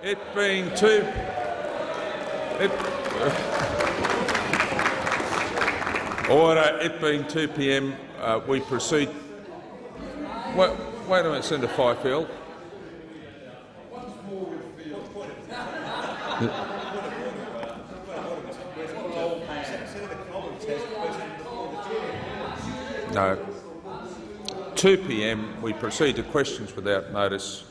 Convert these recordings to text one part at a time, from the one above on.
It being two. It, order. It being 2 p.m. Uh, we proceed. Wait, wait a minute, Senator Fifield. No. 2 p.m. We proceed to questions without notice.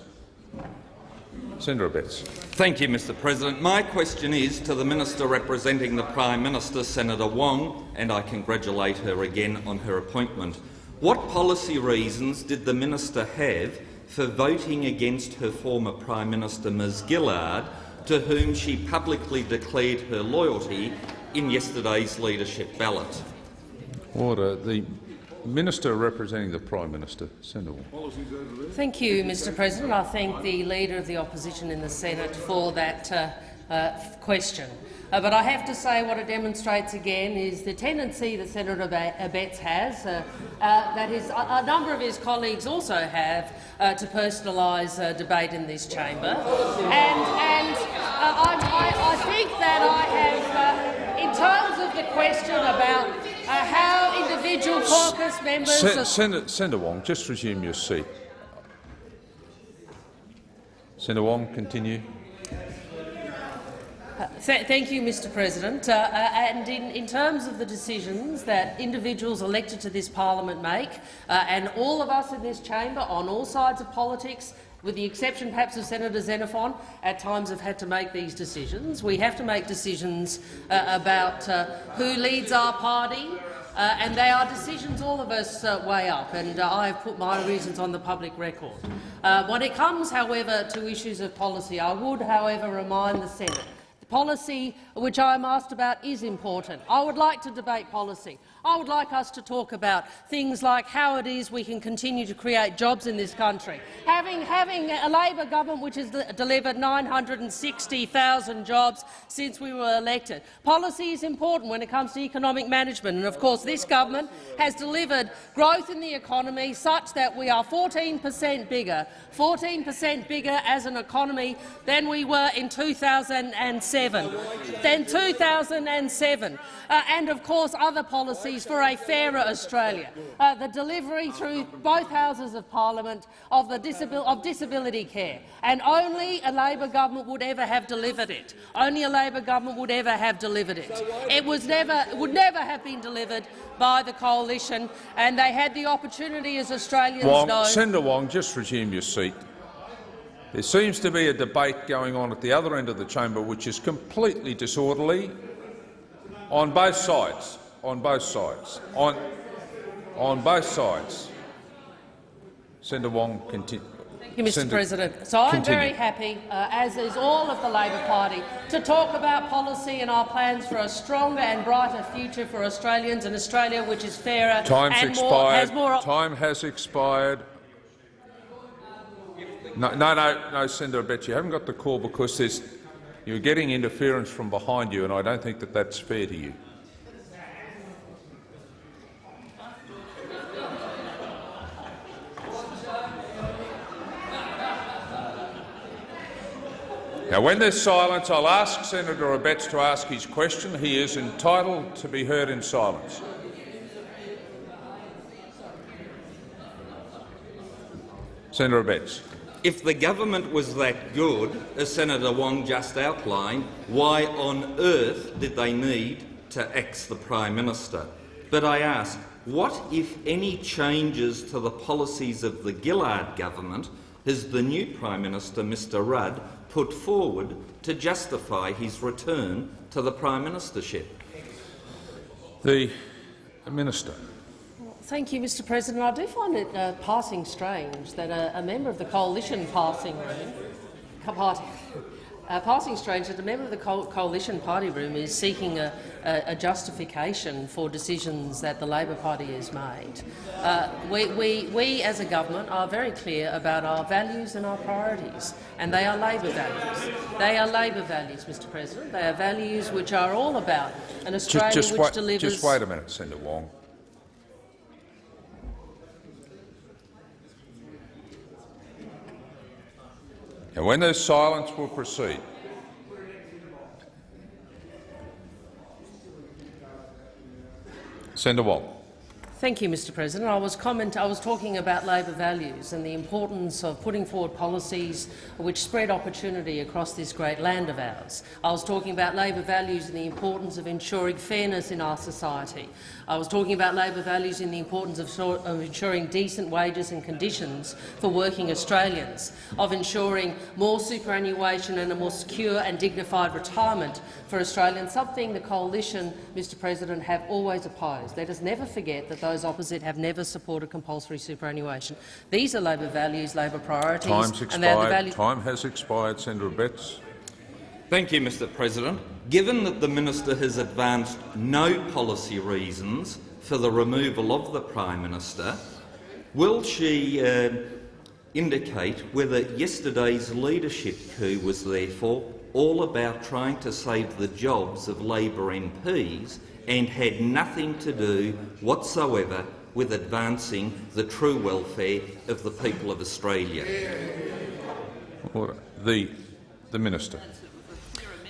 Senator Abetz. Thank you, Mr President. My question is to the Minister representing the Prime Minister, Senator Wong, and I congratulate her again on her appointment. What policy reasons did the minister have for voting against her former Prime Minister, Ms Gillard, to whom she publicly declared her loyalty in yesterday's leadership ballot? Order. The Minister representing the Prime Minister, Senator Thank you, Mr President. I thank the Leader of the Opposition in the Senate for that uh, uh, question. Uh, but I have to say what it demonstrates again is the tendency that Senator Abetz has, uh, uh, that his, a, number of his colleagues also have, uh, to personalise debate in this chamber. And, and I, I, I, think that I have, in terms of the question about uh, how individual caucus members— Sen Senator, Senator Wong, just resume your seat. Senator Wong, continue. Uh, th thank you, Mr President. Uh, uh, and in, in, terms of the decisions that individuals elected to this parliament make, uh, and all of us in this chamber on all sides of politics with the exception perhaps of Senator Xenophon, at times have had to make these decisions. We have to make decisions uh, about who leads our party, uh, and they are decisions all of us uh, weigh up, and uh, I have put my reasons on the public record. Uh, when it comes, however, to issues of policy, I would, however, remind the Senate the policy which I am asked about is important. I would like to debate policy. I would like us to talk about things like how it is we can continue to create jobs in this country. Having, having a Labor government which has delivered 960,000 jobs since we were elected. Policy is important when it comes to economic management, and of course this government has delivered growth in the economy such that we are 14 per cent bigger, 14 per cent bigger as an economy than we were in 2007. Than 2007, uh, and of course other policies for a fairer Australia. Uh, the delivery through both houses of parliament of, the disabil of disability care, and only a Labor government would ever have delivered it. Only a Labor government would ever have delivered it. It was never, would never have been delivered by the coalition, and they had the opportunity, as Australians Wong, know— Senator Wong, just resume your seat. There seems to be a debate going on at the other end of the chamber which is completely disorderly on both sides on both sides. On, on both sides. Senator Wong, continue. Thank you, Mr Senator, President. So I'm continue. very happy, uh, as is all of the Labor Party, to talk about policy and our plans for a stronger and brighter future for Australians, and Australia which is fairer Time's and expired. More, has more. Time has expired. No, no, no, no, Senator. I bet you haven't got the call because you're getting interference from behind you, and I don't think that that's fair to you. Now, when there's silence, I'll ask Senator Abetz to ask his question. He is entitled to be heard in silence. Senator Abetz. If the government was that good, as Senator Wong just outlined, why on earth did they need to axe the Prime Minister? But I ask, what, if any, changes to the policies of the Gillard government has the new Prime Minister, Mr Rudd, put forward to justify his return to the Prime Ministership? The Minister. Thank you, Mr President. I do find it uh, passing strange that a, a, member of the coalition passing room, party, uh, passing strange that a member of the co coalition party room is seeking a, a, a, justification for decisions that the Labor Party has made. Uh, we, we, we, as a government, are very clear about our values and our priorities, and they are Labor values. They are Labor values, Mr President. They are values which are all about an Australia just, just which wait, delivers— Just wait a minute, Senator Wong. And when there's silence, we'll proceed. Senator Wong. Thank you, Mr President. I was, comment, I was talking about Labor values and the importance of putting forward policies which spread opportunity across this great land of ours. I was talking about Labor values and the importance of ensuring fairness in our society. I was talking about Labor values and the importance of, of ensuring decent wages and conditions for working Australians, of ensuring more superannuation and a more secure and dignified retirement for Australians, something the Coalition, Mr President, have always opposed. Let us never forget that those opposite have never supported compulsory superannuation. These are Labor values, Labor priorities. Time's and they are the expired. values Time has expired. Senator Abetz. Thank you, Mr President. Given that the minister has advanced no policy reasons for the removal of the Prime Minister, will she uh, indicate whether yesterday's leadership coup was therefore all about trying to save the jobs of Labor MPs and had nothing to do whatsoever with advancing the true welfare of the people of Australia? The, the minister.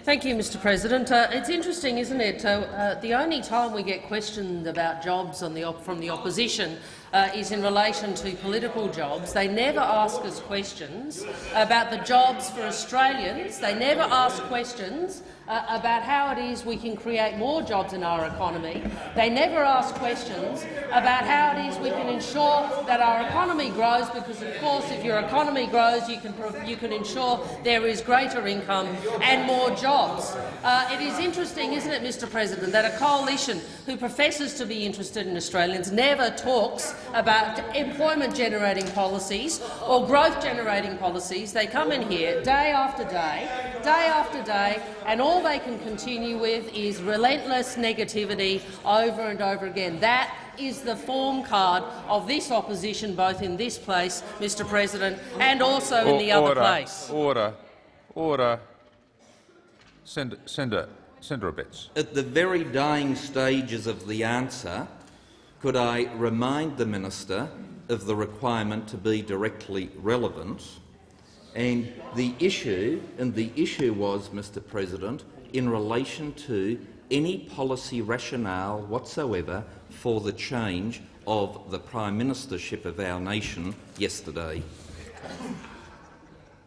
Thank you, Mr President. Uh, it's interesting, isn't it? Uh, uh, the only time we get questioned about jobs the from the opposition uh, is in relation to political jobs. They never ask us questions about the jobs for Australians. They never ask questions uh, about how it is we can create more jobs in our economy. They never ask questions about how it is we can ensure that our economy grows, because of course if your economy grows you can, you can ensure there is greater income and more jobs. Uh, it is interesting, isn't it, Mr President, that a coalition who professes to be interested in Australians never talks about employment-generating policies or growth-generating policies. They come in here day after day, day after day, and all they can continue with is relentless negativity over and over again. That is the form card of this opposition, both in this place, Mr President, and also in the order, other place. Order. Order. Senator, Senator, Senator Abetz. At the very dying stages of the answer, could I remind the minister of the requirement to be directly relevant? And the issue, and the issue was, Mr President, in relation to any policy rationale whatsoever for the change of the Prime Ministership of our nation yesterday.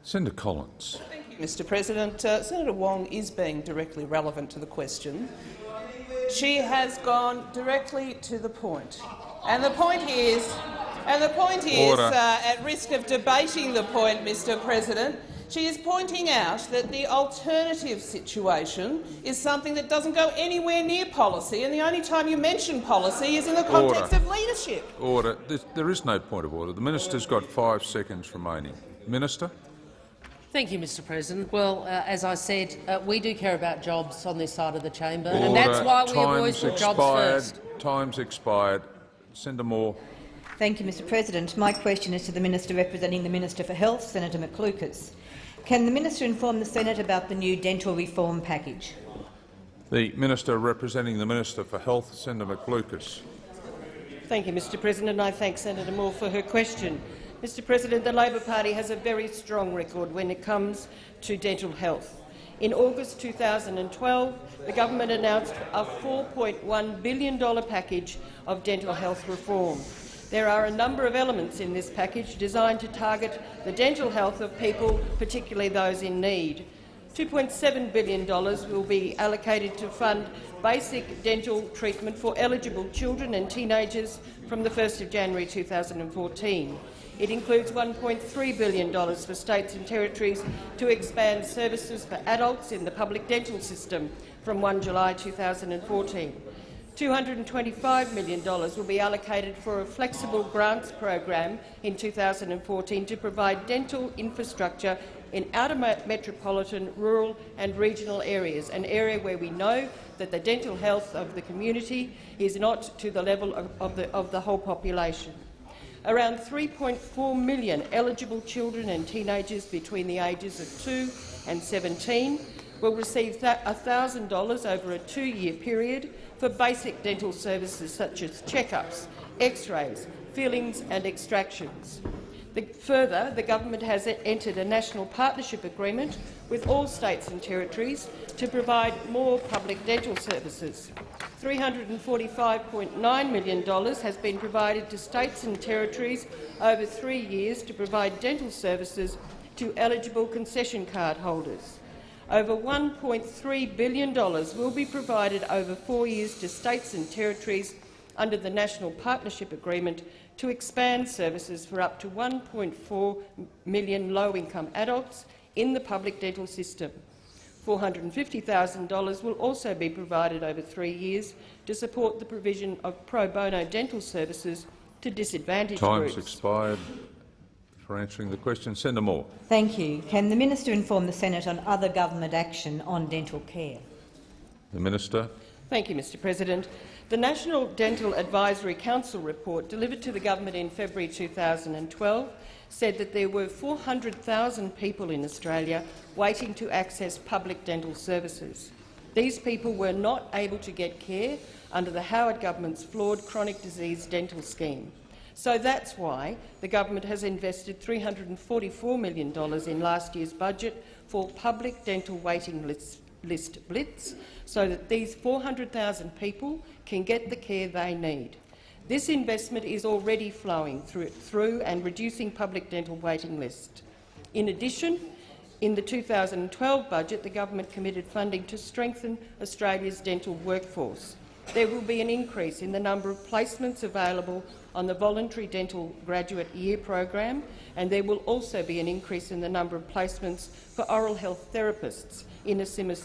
Senator Collins. Mr President. Uh, Senator Wong is being directly relevant to the question. She has gone directly to the point. And the point is, and the point is, uh, at risk of debating the point, Mr President, she is pointing out that the alternative situation is something that doesn't go anywhere near policy, and the only time you mention policy is in the context order. of leadership. Order. There is no point of order. The minister's got five seconds remaining. Minister. Thank you, Mr President. Well, uh, as I said, uh, we do care about jobs on this side of the chamber, Order. and that's why we have always Time's put jobs expired. first. Time's expired. Senator Moore. Thank you, Mr President. My question is to the Minister representing the Minister for Health, Senator McLucas. Can the minister inform the Senate about the new dental reform package? The Minister representing the Minister for Health, Senator McLucas. Thank you, Mr President. And I thank Senator Moore for her question. Mr President, the Labor Party has a very strong record when it comes to dental health. In August 2012, the government announced a $4.1 billion package of dental health reform. There are a number of elements in this package designed to target the dental health of people, particularly those in need. $2.7 billion will be allocated to fund basic dental treatment for eligible children and teenagers from the 1st of January 2014. It includes $1.3 billion for states and territories to expand services for adults in the public dental system from 1 July 2014. $225 million will be allocated for a flexible grants program in 2014 to provide dental infrastructure in outer metropolitan, rural and regional areas, an area where we know that the dental health of the community is not to the level of, the, of the whole population. Around 3.4 million eligible children and teenagers between the ages of 2 and 17 will receive $1,000 over a two-year period for basic dental services such as checkups, x-rays, fillings and extractions. The, further, the government has entered a national partnership agreement with all states and territories to provide more public dental services. $345.9 million has been provided to states and territories over three years to provide dental services to eligible concession card holders. Over $1.3 billion will be provided over four years to states and territories under the National Partnership Agreement to expand services for up to 1.4 million low-income adults in the public dental system. $450,000 will also be provided over three years to support the provision of pro bono dental services to disadvantaged Time's groups. expired for answering the question. Senator Moore. Thank you. Can the minister inform the Senate on other government action on dental care? The Minister. Thank you, Mr President. The National Dental Advisory Council report delivered to the government in February 2012 said that there were 400,000 people in Australia waiting to access public dental services. These people were not able to get care under the Howard government's flawed chronic disease dental scheme. So that's why the government has invested $344 million in last year's budget for public dental waiting lists list blitz so that these 400,000 people can get the care they need. This investment is already flowing through, through and reducing public dental waiting lists. In addition, in the 2012 budget, the government committed funding to strengthen Australia's dental workforce. There will be an increase in the number of placements available on the voluntary dental graduate year program, and there will also be an increase in the number of placements for oral health therapists in a similar,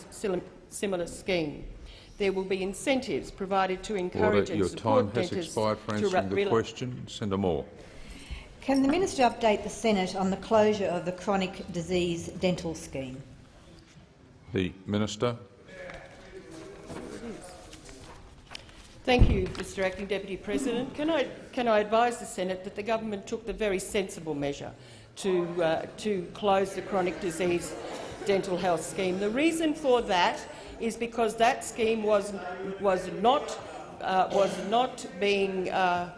similar scheme. There will be incentives provided to encourage Order. and Your support time has dentists expired for to answering the question. Senator Moore. Can the minister update the Senate on the closure of the chronic disease dental scheme? The Minister. Thank you, Mr Acting Deputy President. Can I, can I advise the Senate that the government took the very sensible measure to, uh, to close the chronic disease dental health scheme? The reason for that is because that scheme was, was, not, uh, was, not being, uh,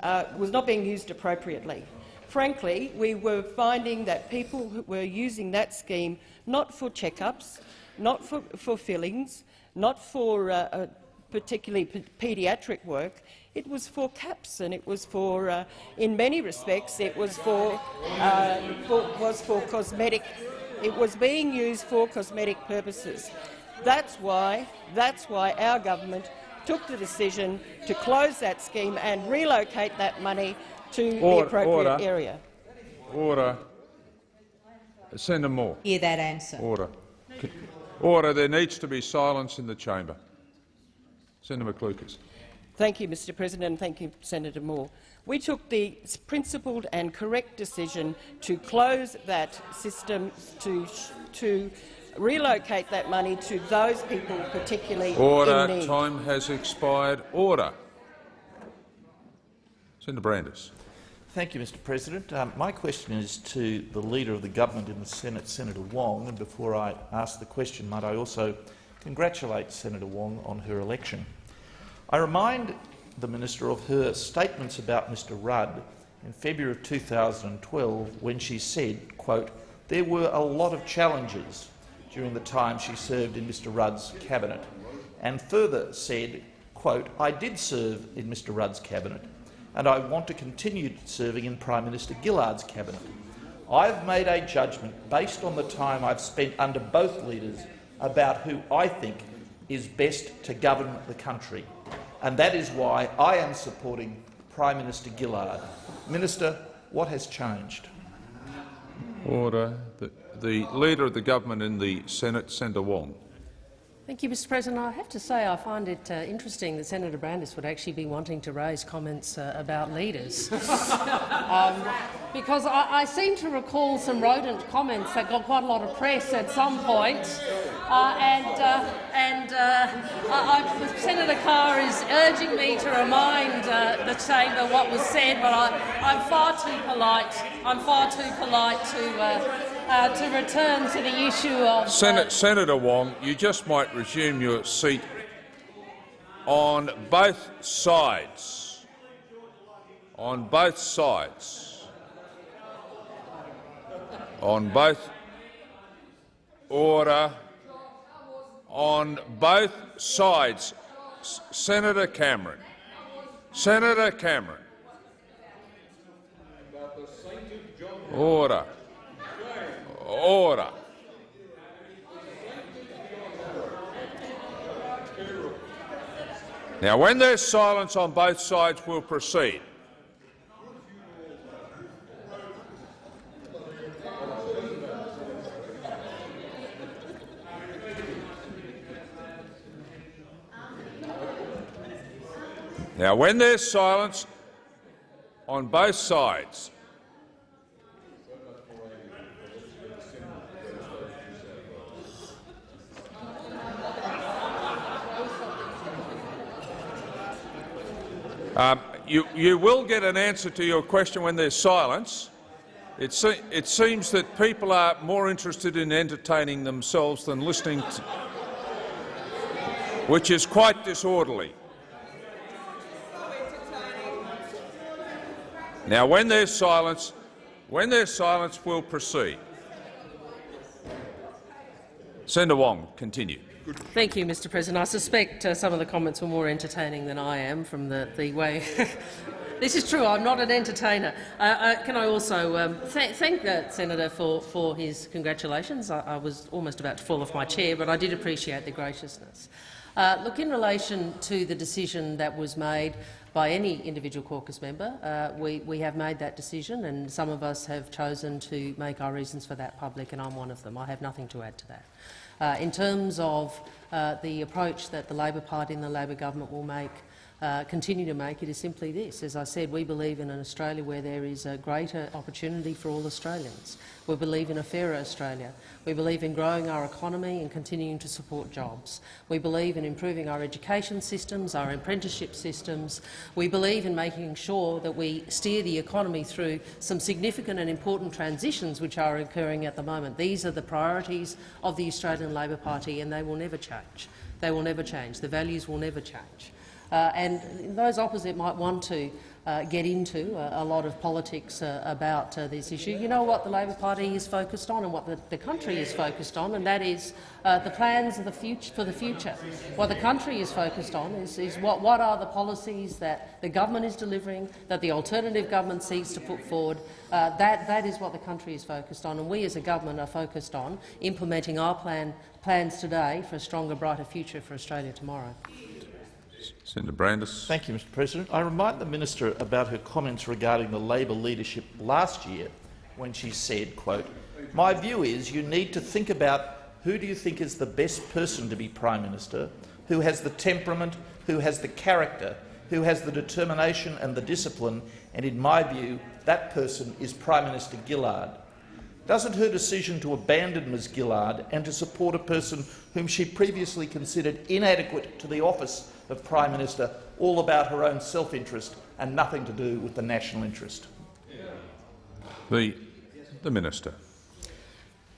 uh, was not being used appropriately. Frankly, we were finding that people were using that scheme not for checkups, not for, for fillings, not for uh, uh, particularly paediatric work, it was for caps and it was for, uh, in many respects, it was for, uh, for, was for cosmetic. It was being used for cosmetic purposes. That's why, that's why our government took the decision to close that scheme and relocate that money to the appropriate order. area. Order. Senator Moore. Hear that answer. Order. Order. There needs to be silence in the chamber. Senator McLucas. Thank you, Mr President, and thank you, Senator Moore. We took the principled and correct decision to close that system, to, to relocate that money to those people particularly Order. in need. Time has expired. Order. Senator Brandis. Thank you, Mr President. Um, my question is to the Leader of the Government in the Senate, Senator Wong. And before I ask the question, might I also congratulate Senator Wong on her election. I remind the Minister of her statements about Mr Rudd in February of 2012 when she said, quote, there were a lot of challenges during the time she served in Mr Rudd's cabinet, and further said, quote, I did serve in Mr Rudd's cabinet and I want to continue serving in Prime Minister Gillard's cabinet. I've made a judgment based on the time I've spent under both leaders about who I think is best to govern the country, and that is why I am supporting Prime Minister Gillard. Minister, what has changed? Order. The, the Leader of the Government in the Senate, Senator Wong. Thank you, Mr President. I have to say I find it uh, interesting that Senator Brandis would actually be wanting to raise comments uh, about leaders. um, because I, I, seem to recall some rodent comments that got quite a lot of press at some point. Uh, and uh, and uh, I, I, Senator Carr is urging me to remind uh, the chamber what was said, but I, am far too polite. I'm far too polite to uh, to return to the issue of... Senate, Senator Wong, you just might resume your seat on both sides. On both sides. On both order on both sides. Senator Cameron. Senator Cameron. Order. Order. Now, when there's silence on both sides, we'll proceed. Now, when there's silence on both sides, um, you, you will get an answer to your question when there's silence. It, se it seems that people are more interested in entertaining themselves than listening, which is quite disorderly. Now, when there's silence, when there's silence, we'll proceed. Senator Wong, continue. Thank you, Mr President. I suspect uh, some of the comments were more entertaining than I am from the, the way. this is true. I'm not an entertainer. Uh, uh, can I also um, th thank the senator for, for his congratulations? I, I, was almost about to fall off my chair, but I did appreciate the graciousness. Uh, look, in relation to the decision that was made by any individual caucus member, uh, we, we have made that decision, and some of us have chosen to make our reasons for that public, and I'm one of them. I have nothing to add to that. Uh, in terms of uh, the approach that the Labor Party and the Labor government will make, uh, continue to make, it is simply this. As I said, we believe in an Australia where there is a greater opportunity for all Australians. We believe in a fairer Australia. We believe in growing our economy and continuing to support jobs. We believe in improving our education systems, our apprenticeship systems. We believe in making sure that we steer the economy through some significant and important transitions which are occurring at the moment. These are the priorities of the Australian Labor Party and they will never change. They will never change. The values will never change. Uh, and those opposite might want to uh, get into a, a, lot of politics uh, about uh, this issue. You know what the Labor Party is focused on and what the, the country is focused on, and that is uh, the plans the future, for the future. What the country is focused on is, is what, what are the policies that the government is delivering, that the alternative government seeks to put forward. Uh, that, that is what the country is focused on, and we as a government are focused on implementing our plan, plans today for a stronger, brighter future for Australia tomorrow. Senator Brandis. Thank you, Mr President. I remind the minister about her comments regarding the Labor leadership last year when she said, quote, my view is you need to think about who do you think is the best person to be Prime Minister, who has the temperament, who has the character, who has the determination and the discipline, and in my view, that person is Prime Minister Gillard. Doesn't her decision to abandon Ms Gillard and to support a person whom she previously considered inadequate to the office of Prime Minister all about her own self-interest and nothing to do with the national interest? The, the Minister.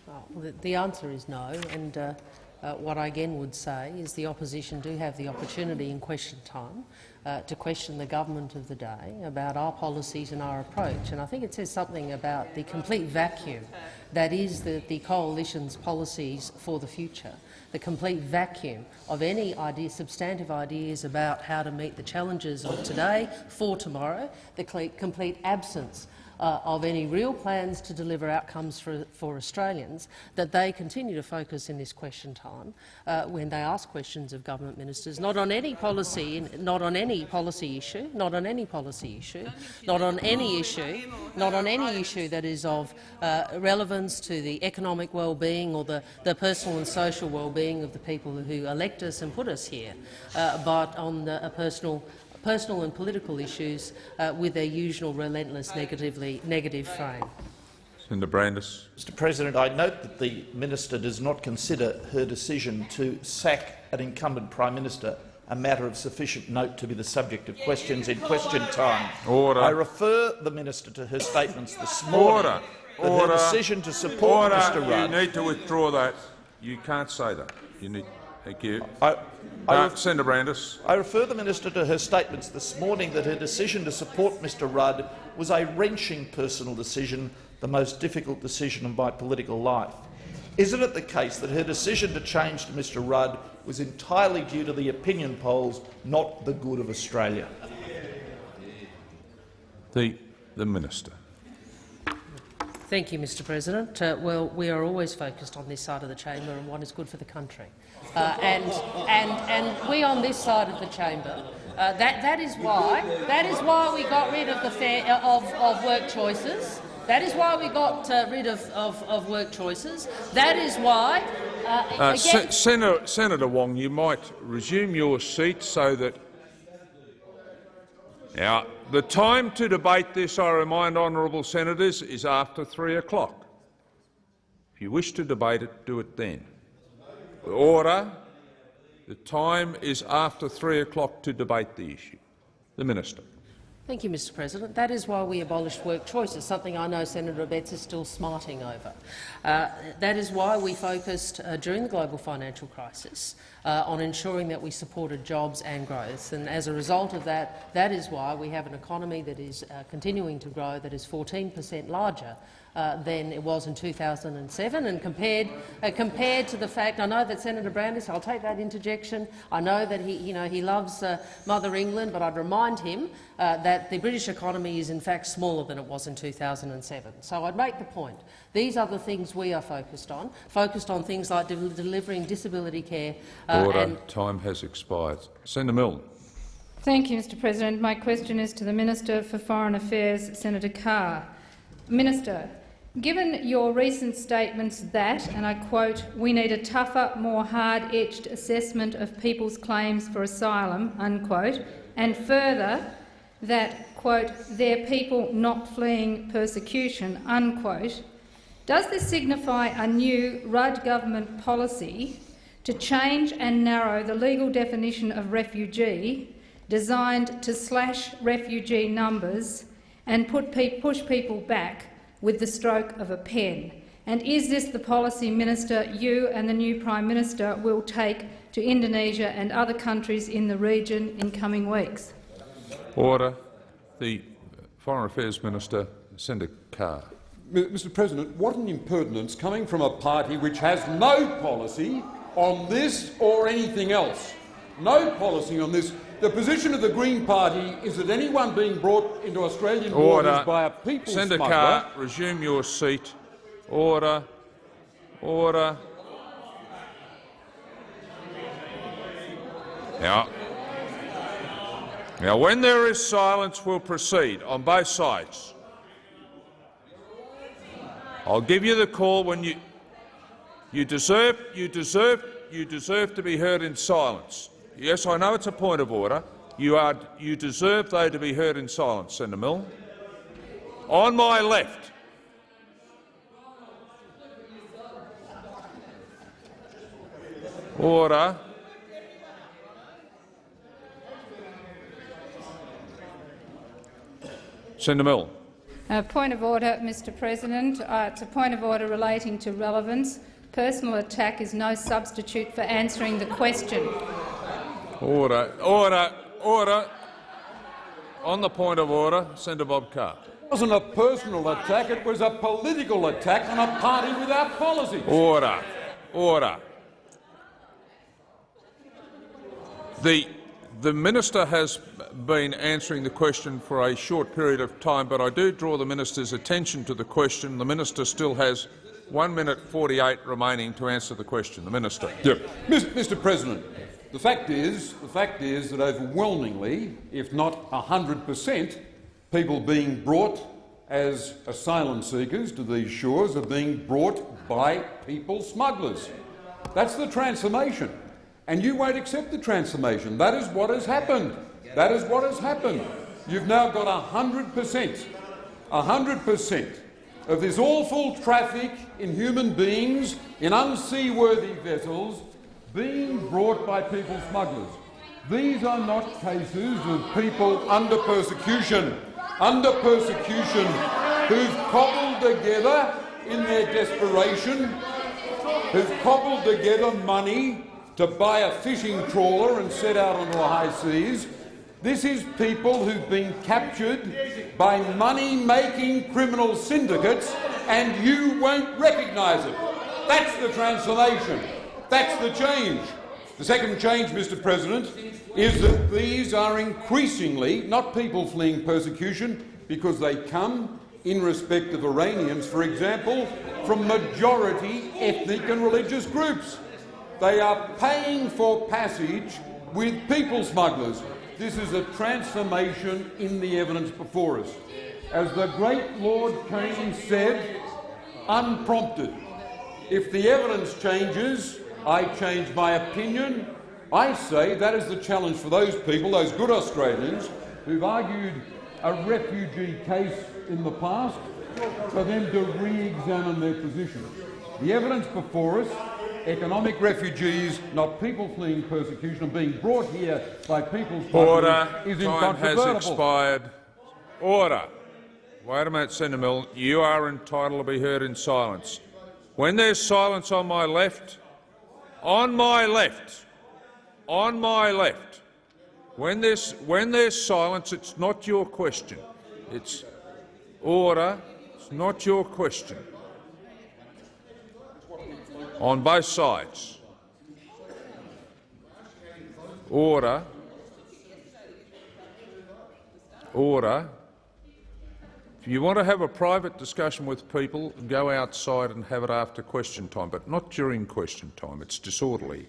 Well, the, the answer is no. And uh, uh, what I again would say is the opposition do have the opportunity in question time uh, to question the government of the day about our policies and our approach. And I think it says something about the complete vacuum that is the, the coalition's policies for the future, the complete vacuum of any idea, substantive ideas about how to meet the challenges of today for tomorrow, the complete absence uh, of any real plans to deliver outcomes for, for Australians, that they continue to focus in this question time uh, when they ask questions of government ministers, not on any policy, not on any policy issue, not on any policy issue, not on any issue, not on any issue that is of uh, relevance to the economic well-being or the, the personal and social well-being of the people who elect us and put us here, uh, but on the, a personal personal and political issues uh, with their usual relentless negatively, negative frame. Senator Brandis. Mr President, I note that the minister does not consider her decision to sack an incumbent Prime Minister a matter of sufficient note to be the subject of questions in question time. Order. I refer the minister to her statements this morning Order. that Order. her decision to support Order. Mr Rudd— You need to withdraw that. You can't say that. You need. Thank you. I, I, Senator Brandis. I refer the minister to her statements this morning that her decision to support Mr Rudd was a wrenching personal decision the most difficult decision of my political life. Isn't it the case that her decision to change to Mr Rudd was entirely due to the opinion polls, not the good of Australia? The, the Minister. Thank you, Mr President. Uh, well, we are always focused on this side of the chamber and what is good for the country. Uh, and, and, and we on this side of the chamber, uh, that, that, is why, that is why we got rid of, the fair, of, of work choices. That is why we got uh, rid of, of, of, work choices. That is why. Uh, uh, Senator, Senator Wong, you might resume your seat so that. Now, the time to debate this, I remind honourable senators, is after three o'clock. If you wish to debate it, do it then. Order. The time is after three o'clock to debate the issue. The Minister. Thank you, Mr President. That is why we abolished work choices, something I know Senator Abetz is still smarting over. Uh, that is why we focused uh, during the global financial crisis uh, on ensuring that we supported jobs and growth. And as a result of that, that is why we have an economy that is uh, continuing to grow, that is 14 per cent larger uh, than it was in 2007. And compared, uh, compared to the fact, I know that Senator Brandis, I'll take that interjection, I know that he, you know, he loves uh, Mother England, but I'd remind him uh, that the British economy is in fact smaller than it was in 2007. So I'd make the point. These are the things we are focused on, focused on things like de delivering disability care. Uh, Order. Time has expired. Senator Milne. Thank you, Mr President. My question is to the Minister for Foreign Affairs, Senator Carr. Minister, Given your recent statements that, and I quote, we need a tougher, more hard-edged assessment of people's claims for asylum, unquote, and further that, quote, they're people not fleeing persecution, unquote, does this signify a new Rudd government policy to change and narrow the legal definition of refugee designed to slash refugee numbers and pe push people back with the stroke of a pen? And is this the policy, Minister, you and the new Prime Minister will take to Indonesia and other countries in the region in coming weeks? Order. The Foreign Affairs Minister, Senator Carr. Mr President, what an impertinence coming from a party which has no policy on this or anything else. No policy on this. The position of the Green Party is that anyone being brought into Australian Order. waters by a people Senator smuggler— Carr, resume your seat. Order. Order. Now, now, when there is silence, we'll proceed on both sides. I'll give you the call when you you deserve you deserve you deserve to be heard in silence. Yes, I know it's a point of order. You, are, you deserve, though, to be heard in silence, Senator Milne. On my left. Order. Senator Milne. Uh, point of order, Mr President. Uh, it's a point of order relating to relevance. Personal attack is no substitute for answering the question. Order. Order. Order. On the point of order, Senator Bob Carr. It wasn't a personal attack, it was a political attack on a party without policy. Order. Order. The, the minister has been answering the question for a short period of time, but I do draw the minister's attention to the question. The minister still has one minute 48 remaining to answer the question. The minister. Yep. Mr. President, the fact is, the fact is that overwhelmingly, if not 100 per cent, people being brought as asylum seekers to these shores are being brought by people smugglers. That's the transformation. And you won't accept the transformation. That is what has happened. That is what has happened. You've now got 100 per cent, 100 per cent of this awful traffic in human beings in unseaworthy vessels being brought by people smugglers. These are not cases of people under persecution, under persecution, who've cobbled together in their desperation, who've cobbled together money to buy a fishing trawler and set out on the high seas. This is people who've been captured by money-making criminal syndicates and you won't recognise it. That's the transformation. That's the change. The second change, Mr President, is that these are increasingly not people fleeing persecution because they come in respect of Iranians, for example, from majority ethnic and religious groups. They are paying for passage with people smugglers. This is a transformation in the evidence before us. As the great Lord Keynes said, unprompted. If the evidence changes, I change my opinion. I say that is the challenge for those people, those good Australians, who've argued a refugee case in the past, for them to re-examine their position. The evidence before us, economic refugees, not people fleeing persecution, and being brought here by people's Order. is Time has expired. Order. Wait a minute, Senator Milne. You are entitled to be heard in silence. When there's silence on my left, on my left, on my left, when there's, when there's silence, it's not your question. It's order. It's not your question. On both sides. Order. Order. If you want to have a private discussion with people, go outside and have it after question time, but not during question time. It's disorderly.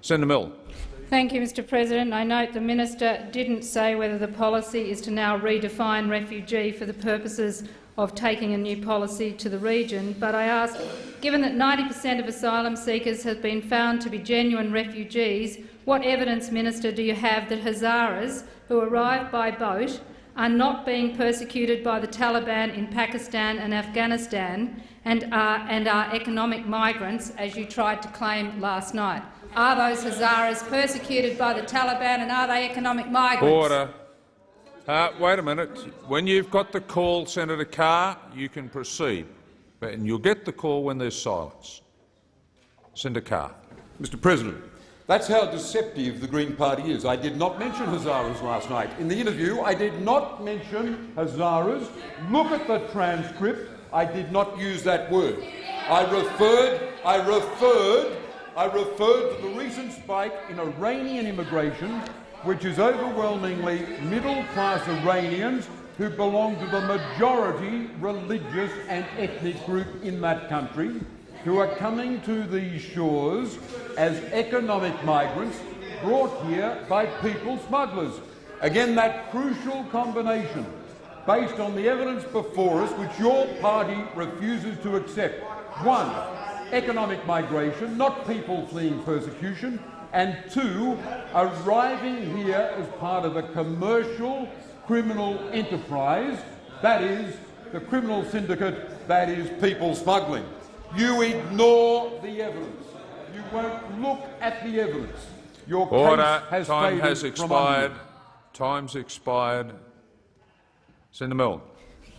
Senator Milne. Thank you, Mr President. I note the minister didn't say whether the policy is to now redefine refugee for the purposes of taking a new policy to the region, but I ask, given that 90 per cent of asylum seekers have been found to be genuine refugees, what evidence, Minister, do you have that Hazaras, who arrive by boat, are not being persecuted by the Taliban in Pakistan and Afghanistan and are, and are economic migrants, as you tried to claim last night? Are those Hazaras persecuted by the Taliban and are they economic migrants? Order. Uh, wait a minute. When you've got the call, Senator Carr, you can proceed. And you'll get the call when there's silence. Senator Carr. Mr President, that's how deceptive the Green Party is. I did not mention Hazaras last night. In the interview, I did not mention Hazaras. Look at the transcript. I did not use that word. I referred, I referred, I referred to the recent spike in Iranian immigration, which is overwhelmingly middle-class Iranians who belong to the majority religious and ethnic group in that country, who are coming to these shores as economic migrants brought here by people smugglers. Again, that crucial combination, based on the evidence before us, which your party refuses to accept. One, economic migration, not people fleeing persecution, and two, arriving here as part of a commercial criminal enterprise, that is, the criminal syndicate, that is, people smuggling. You ignore the evidence. You won't look at the evidence. Your Order. case has Time has expired. Time's expired. Senator Milne.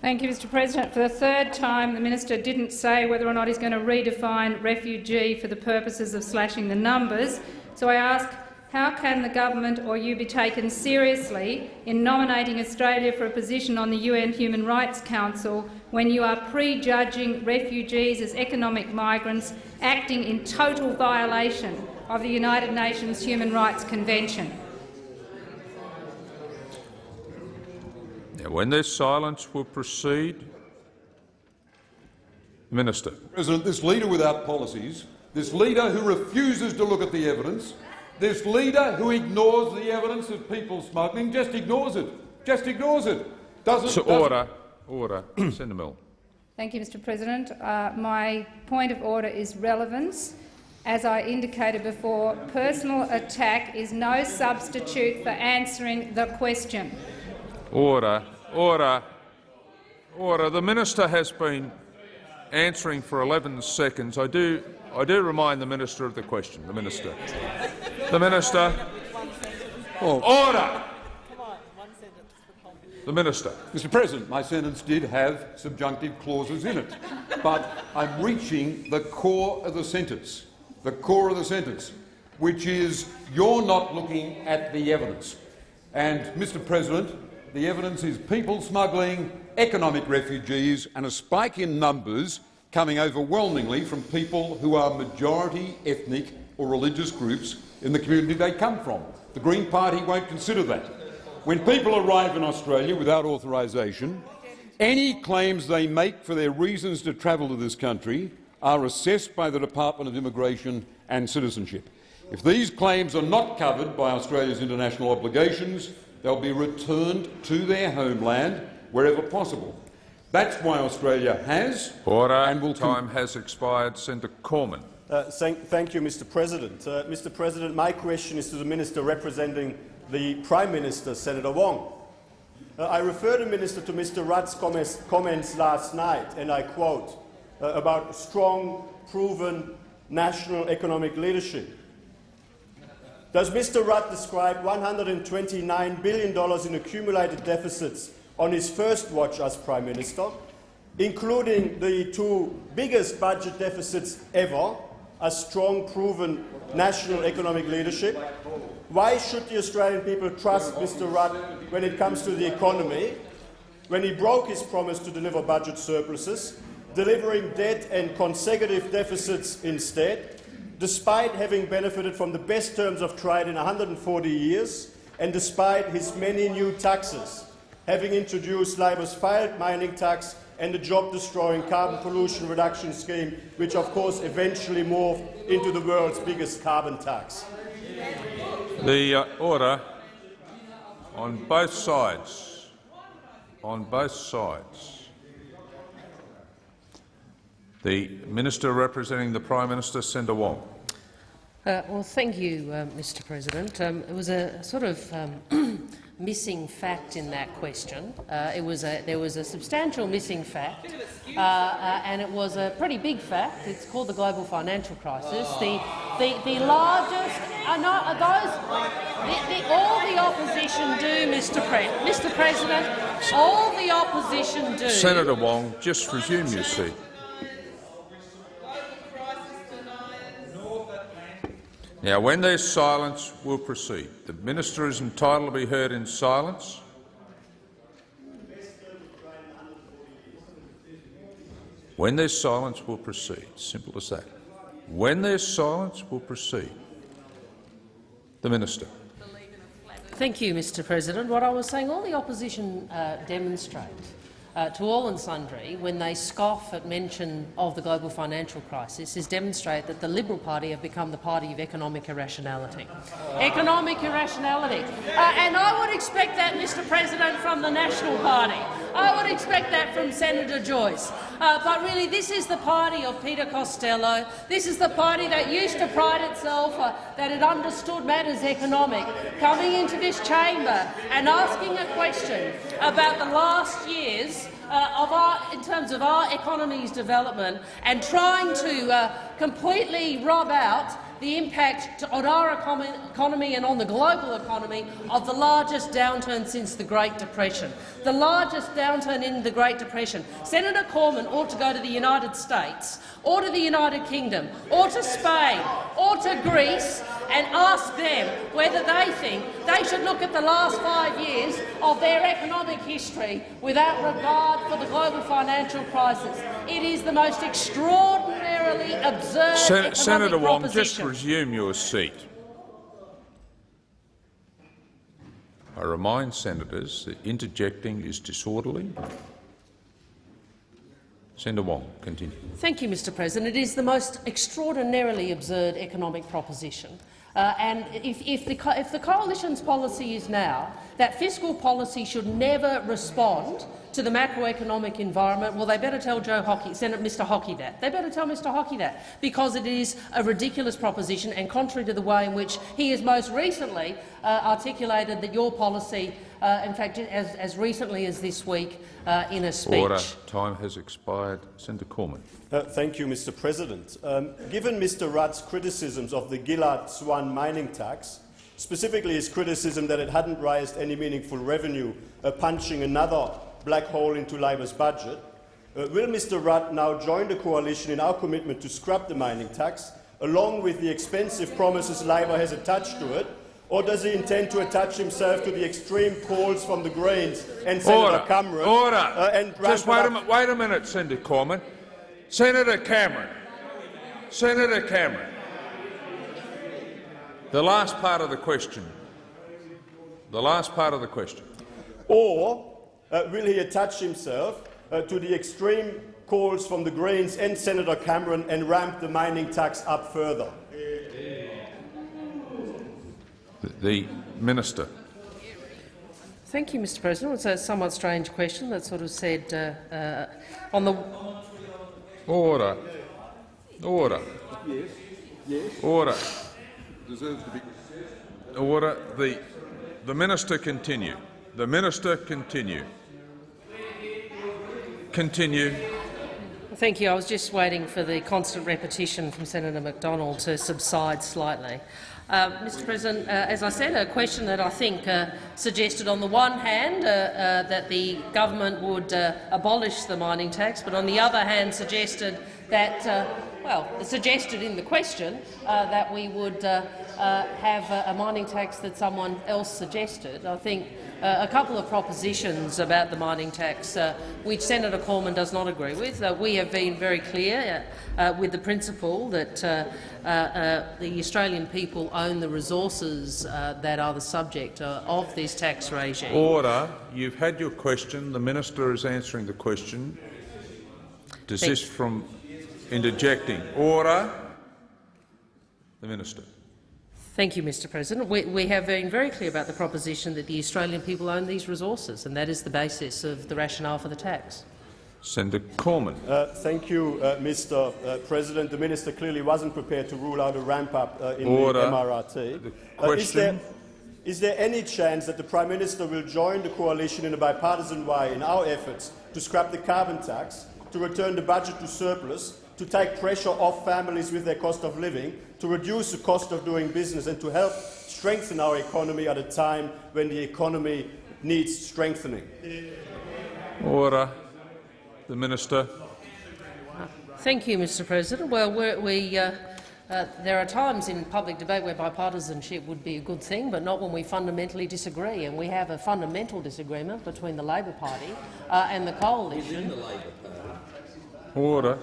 Thank you, Mr President. For the third time, the minister didn't say whether or not he's going to redefine refugee for the purposes of slashing the numbers. So I ask, how can the government or you be taken seriously in nominating Australia for a position on the UN Human Rights Council when you are prejudging refugees as economic migrants acting in total violation of the United Nations Human Rights Convention? Now, when there's silence, we'll proceed. Minister. President, this leader without policies, this leader who refuses to look at the evidence, this leader who ignores the evidence of people smuggling, just ignores it. Just ignores it. Doesn't, So doesn't- order. Order. Senator Milne. Thank you, Mr President. Uh, my point of order is relevance. As I indicated before, personal attack is no substitute for answering the question. Order. Order. Order. The minister has been answering for 11 seconds. I do, I do remind the minister of the question. The minister. The minister. Order. The minister. Mr President, my sentence did have subjunctive clauses in it, but I'm reaching the core of the sentence, the core of the sentence, which is you're not looking at the evidence. And, Mr President, the evidence is people smuggling, economic refugees and a spike in numbers coming overwhelmingly from people who are majority ethnic or religious groups in the community they come from. The Green Party won't consider that. When people arrive in Australia without authorisation, any claims they make for their reasons to travel to this country are assessed by the Department of Immigration and Citizenship. If these claims are not covered by Australia's international obligations, they'll be returned to their homeland wherever possible. That's why Australia has Order. and will Time has expired. Senator Cormann. Uh, thank, thank, you, Mr. President. Uh, Mr. President, my question is to the Minister representing the Prime Minister, Senator Wong. Uh, I refer the Minister to Mr. Rudd's comments, comments last night, and I quote, uh, about strong, proven national economic leadership. Does Mr. Rudd describe $129 billion in accumulated deficits on his first watch as Prime Minister, including the two biggest budget deficits ever, a strong, proven national economic leadership? Why should the Australian people trust Mr Rudd when it comes to the economy, when he broke his promise to deliver budget surpluses, delivering debt and consecutive deficits instead, despite having benefited from the best terms of trade in 140 years, and despite his many new taxes, having introduced Labor's failed mining tax and the job-destroying carbon pollution reduction scheme, which of course eventually morphed into the world's biggest carbon tax. The uh, order on both sides, on both sides. The Minister representing the Prime Minister, Senator Wong. Uh, well, thank you, uh, Mr President. Um, it was a sort of um, missing fact in that question. Uh, it was a, there was a substantial missing fact, uh, uh, and it was a pretty big fact. It's called the global financial crisis. The, the, the largest, are not, are those, the, the, all the opposition do, Mr, Pre Mr President, all the opposition do. Senator Wong, just resume your seat. Now, when there's silence, we'll proceed. The minister is entitled to be heard in silence. When there's silence, we'll proceed. Simple as that. When there's silence, we'll proceed. The minister. Thank you, Mr President. What I was saying, all the opposition uh, demonstrate uh, to all and sundry when they scoff at mention of the global financial crisis is demonstrate that the Liberal Party have become the party of economic irrationality. Economic irrationality. Uh, and I would expect that, Mr President, from the National Party. I would expect that from Senator Joyce. Uh, but really, this is the party of Peter Costello. This is the party that used to pride itself uh, that it understood matters economic, coming into this chamber and asking a question about the last years uh, of our, in terms of our economy's development and trying to uh, completely rob out the impact on our economy and on the global economy of the largest downturn since the Great Depression. The largest downturn in the Great Depression. Senator Cormann ought to go to the United States, or to the United Kingdom, or to Spain, or to Greece and ask them whether they think they should look at the last five years of their economic history without regard for the global financial crisis. It is the most extraordinarily absurd Sen Senator Wong, just resume your seat. I remind senators that interjecting is disorderly. Senator Wong, continue. Thank you, Mr President. It is the most extraordinarily absurd economic proposition. Uh, and if, if, the, if the coalition's policy is now that fiscal policy should never respond to the macroeconomic environment, well, they better tell Joe Hockey, Senator Mr Hockey that. They better tell Mr Hockey that, because it is a ridiculous proposition and contrary to the way in which he has most recently uh, articulated that your policy, uh, in fact, as, as recently as this week, uh, in a speech. Order. Time has expired. Senator Cormann. Uh, thank you, Mr. President. Um, given Mr. Rudd's criticisms of the Gillard Swan mining tax, specifically his criticism that it hadn't raised any meaningful revenue, uh, punching another black hole into Labor's budget, uh, will Mr. Rudd now join the coalition in our commitment to scrap the mining tax, along with the expensive promises Labor has attached to it, Or does he intend to attach himself to the extreme calls from the Greens and Senator. Cameron? Order. uh, and Just wait a, wait a minute, Senator Cormann. Senator Cameron. Senator Cameron. The last part of the question. The last part of the question. Or uh, will he attach himself uh, to the extreme calls from the Greens and Senator Cameron and ramp the mining tax up further? The, the minister. Thank you, Mr President. It's a somewhat strange question that sort of said uh, uh, on the Order. Order. Yes, yes. Order. Deserves to be. Order. The, the minister continue. The minister continue. Continue. Thank you. I was just waiting for the constant repetition from Senator Macdonald to subside slightly. Uh, Mr President, uh, as I said, a question that I think uh, suggested on the one hand uh, uh, that the government would uh, abolish the mining tax, but on the other hand suggested that, well, suggested in the question that we would uh, have a, a mining tax that someone else suggested. I think uh, a couple of propositions about the mining tax, uh, which Senator Cormann does not agree with. Uh, we have been very clear uh, uh, with the principle that uh, uh, uh, the Australian people own the resources uh, that are the subject uh, of this tax regime. Order. You've had your question. The minister is answering the question. Desist from interjecting. Order. The minister. Thank you, Mr President. We, we have been very clear about the proposition that the Australian people own these resources, and that is the basis of the rationale for the tax. Senator Cormann. Uh, thank you, uh, Mr. Uh, President. The minister clearly wasn't prepared to rule out a ramp-up uh, in Order. the MRRT. The Uh, is, there, question. is there any chance that the Prime Minister will join the coalition in a bipartisan way in our efforts to scrap the carbon tax, to return the budget to surplus, to take pressure off families with their cost of living, to reduce the cost of doing business and to help strengthen our economy at a time when the economy needs strengthening? Order. The minister. Thank you, Mr President. Well, we're, uh, uh, there are times in public debate where bipartisanship would be a good thing, but not when we fundamentally disagree. And we have a fundamental disagreement between the Labor Party uh, and the coalition Order.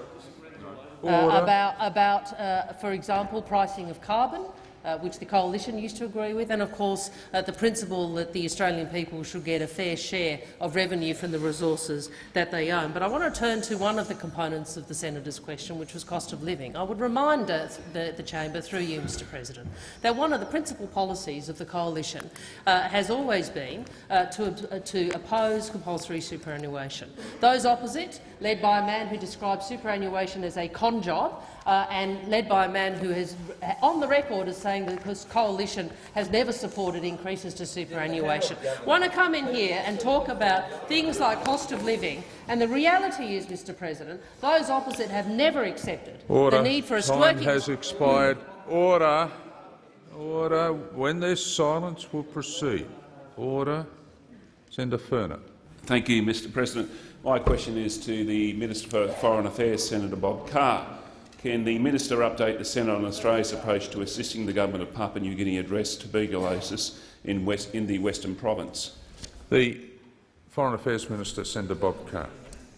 Uh, about, about uh, for example, pricing of carbon, uh, which the coalition used to agree with, and of course uh, the principle that the Australian people should get a fair share of revenue from the resources that they own. But I want to turn to one of the components of the senator's question, which was cost of living. I would remind uh, the, the chamber, through you, Mr President, that one of the principal policies of the coalition uh, has always been uh, to, uh, to oppose compulsory superannuation. Those opposite, led by a man who describes superannuation as a con job, uh, and led by a man who has, on the record, as saying that this coalition has never supported increases to superannuation, want to come in here and talk about things like cost of living. And the reality is, Mr President, those opposite have never accepted Order. the need for a Time working has expired. Order. Order. When there's silence, we'll proceed. Order. Senator Furner. Thank you, Mr President. My question is to the Minister for Foreign Affairs, Senator Bob Carr. Can the minister update the Senate on Australia's approach to assisting the government of Papua New Guinea address tuberculosis in, West, in the Western Province? The Foreign Affairs Minister, Senator Bob Carr.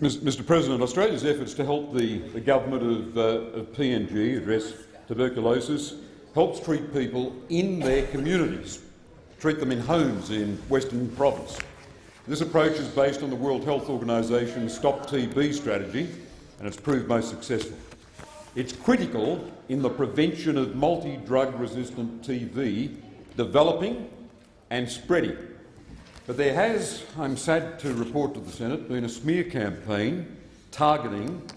Mr President, Australia's efforts to help the, the government of, uh, of PNG address tuberculosis helps treat people in their communities, treat them in homes in Western Province. This approach is based on the World Health Organization's Stop TB strategy and it's proved most successful. It's critical in the prevention of multi-drug resistant TB developing and spreading. But there has, I'm sad to report to the Senate, been a smear campaign targeting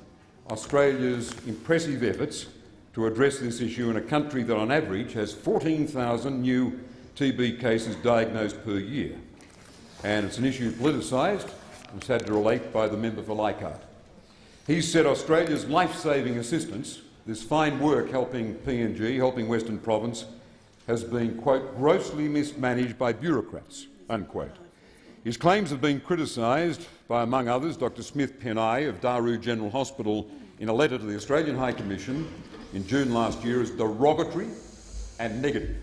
Australia's impressive efforts to address this issue in a country that on average has 14,000 new TB cases diagnosed per year. And it's an issue politicised, I'm sad to relate, by the member for Leichhardt. He said Australia's life-saving assistance, this fine work helping PNG, helping Western Province, has been, quote, grossly mismanaged by bureaucrats, unquote. His claims have been criticised by, among others, Dr Smith Penney of Daru General Hospital in a letter to the Australian High Commission in June last year as derogatory and negative.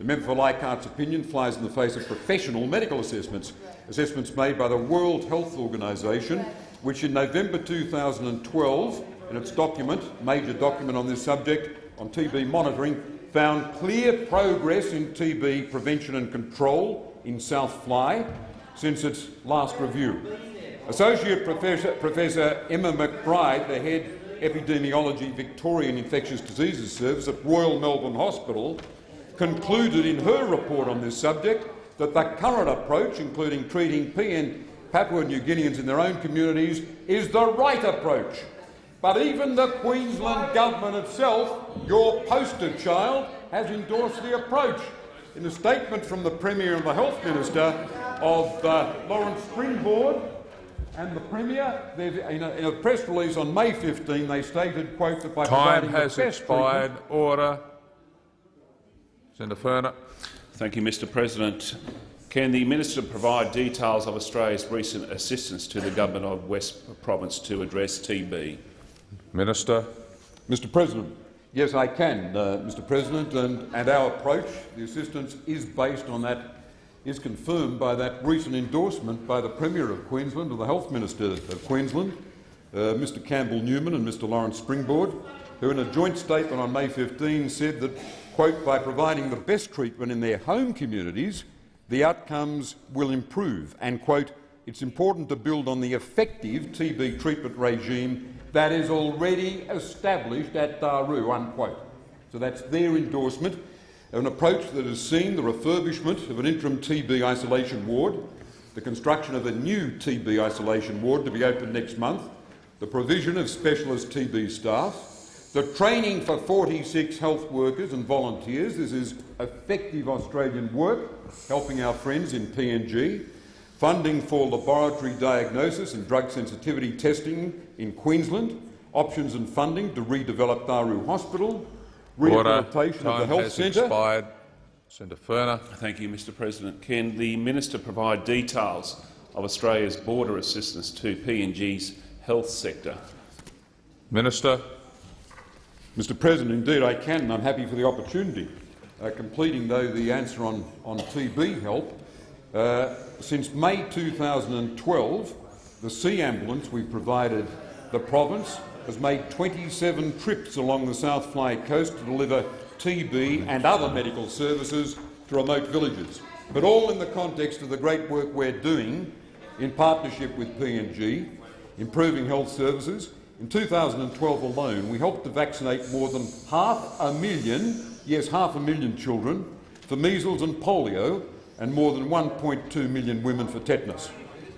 The member for Leichhardt's opinion flies in the face of professional medical assessments, assessments made by the World Health Organization, which in November 2012, in its document, major document on this subject on TB monitoring, found clear progress in TB prevention and control in South Fly since its last review. Associate Professor, Professor Emma McBryde, the head Epidemiology Victorian Infectious Diseases Service at Royal Melbourne Hospital, concluded in her report on this subject that the current approach, including treating PN Papua New Guineans in their own communities, is the right approach. But even the Queensland Government itself, your poster child, has endorsed the approach. In a statement from the Premier and the Health Minister of uh, Lawrence Springborg and the Premier, in a, in a press release on May 15, they stated, quote, that by Time has expired. Order. Senator Furner. Thank you, Mr President. Can the minister provide details of Australia's recent assistance to the government of West Province to address TB? Minister. Mr President, yes, I can, uh, Mr President, and, and our approach, the assistance, is based on that, is confirmed by that recent endorsement by the Premier of Queensland, or the Health Minister of Queensland, uh, Mr Campbell Newman and Mr Lawrence Springborg, who in a joint statement on May 15 said that, quote, by providing the best treatment in their home communities, the outcomes will improve, and, quote, it's important to build on the effective TB treatment regime that is already established at Daru, unquote. So that's their endorsement of an approach that has seen the refurbishment of an interim TB isolation ward, the construction of a new TB isolation ward to be opened next month, the provision of specialist TB staff, the training for 46 health workers and volunteers. This is effective Australian work, helping our friends in PNG. Funding for laboratory diagnosis and drug sensitivity testing in Queensland. Options and funding to redevelop Daru Hospital. Order. Rehabilitation of the Time health has centre. expired. Senator Furner. Thank you, Mr President. Can the minister provide details of Australia's border assistance to PNG's health sector? Minister. Mr President, indeed I can, and I'm happy for the opportunity. Uh, completing, though, the answer on, on TB help, uh, since May 2012, the Sea Ambulance we provided the province has made 27 trips along the South Fly coast to deliver TB and other medical services to remote villages, but all in the context of the great work we're doing in partnership with PNG, improving health services. In 2012 alone, we helped to vaccinate more than half a million, yes, half a million children for measles and polio, and more than 1.2 million women for tetanus.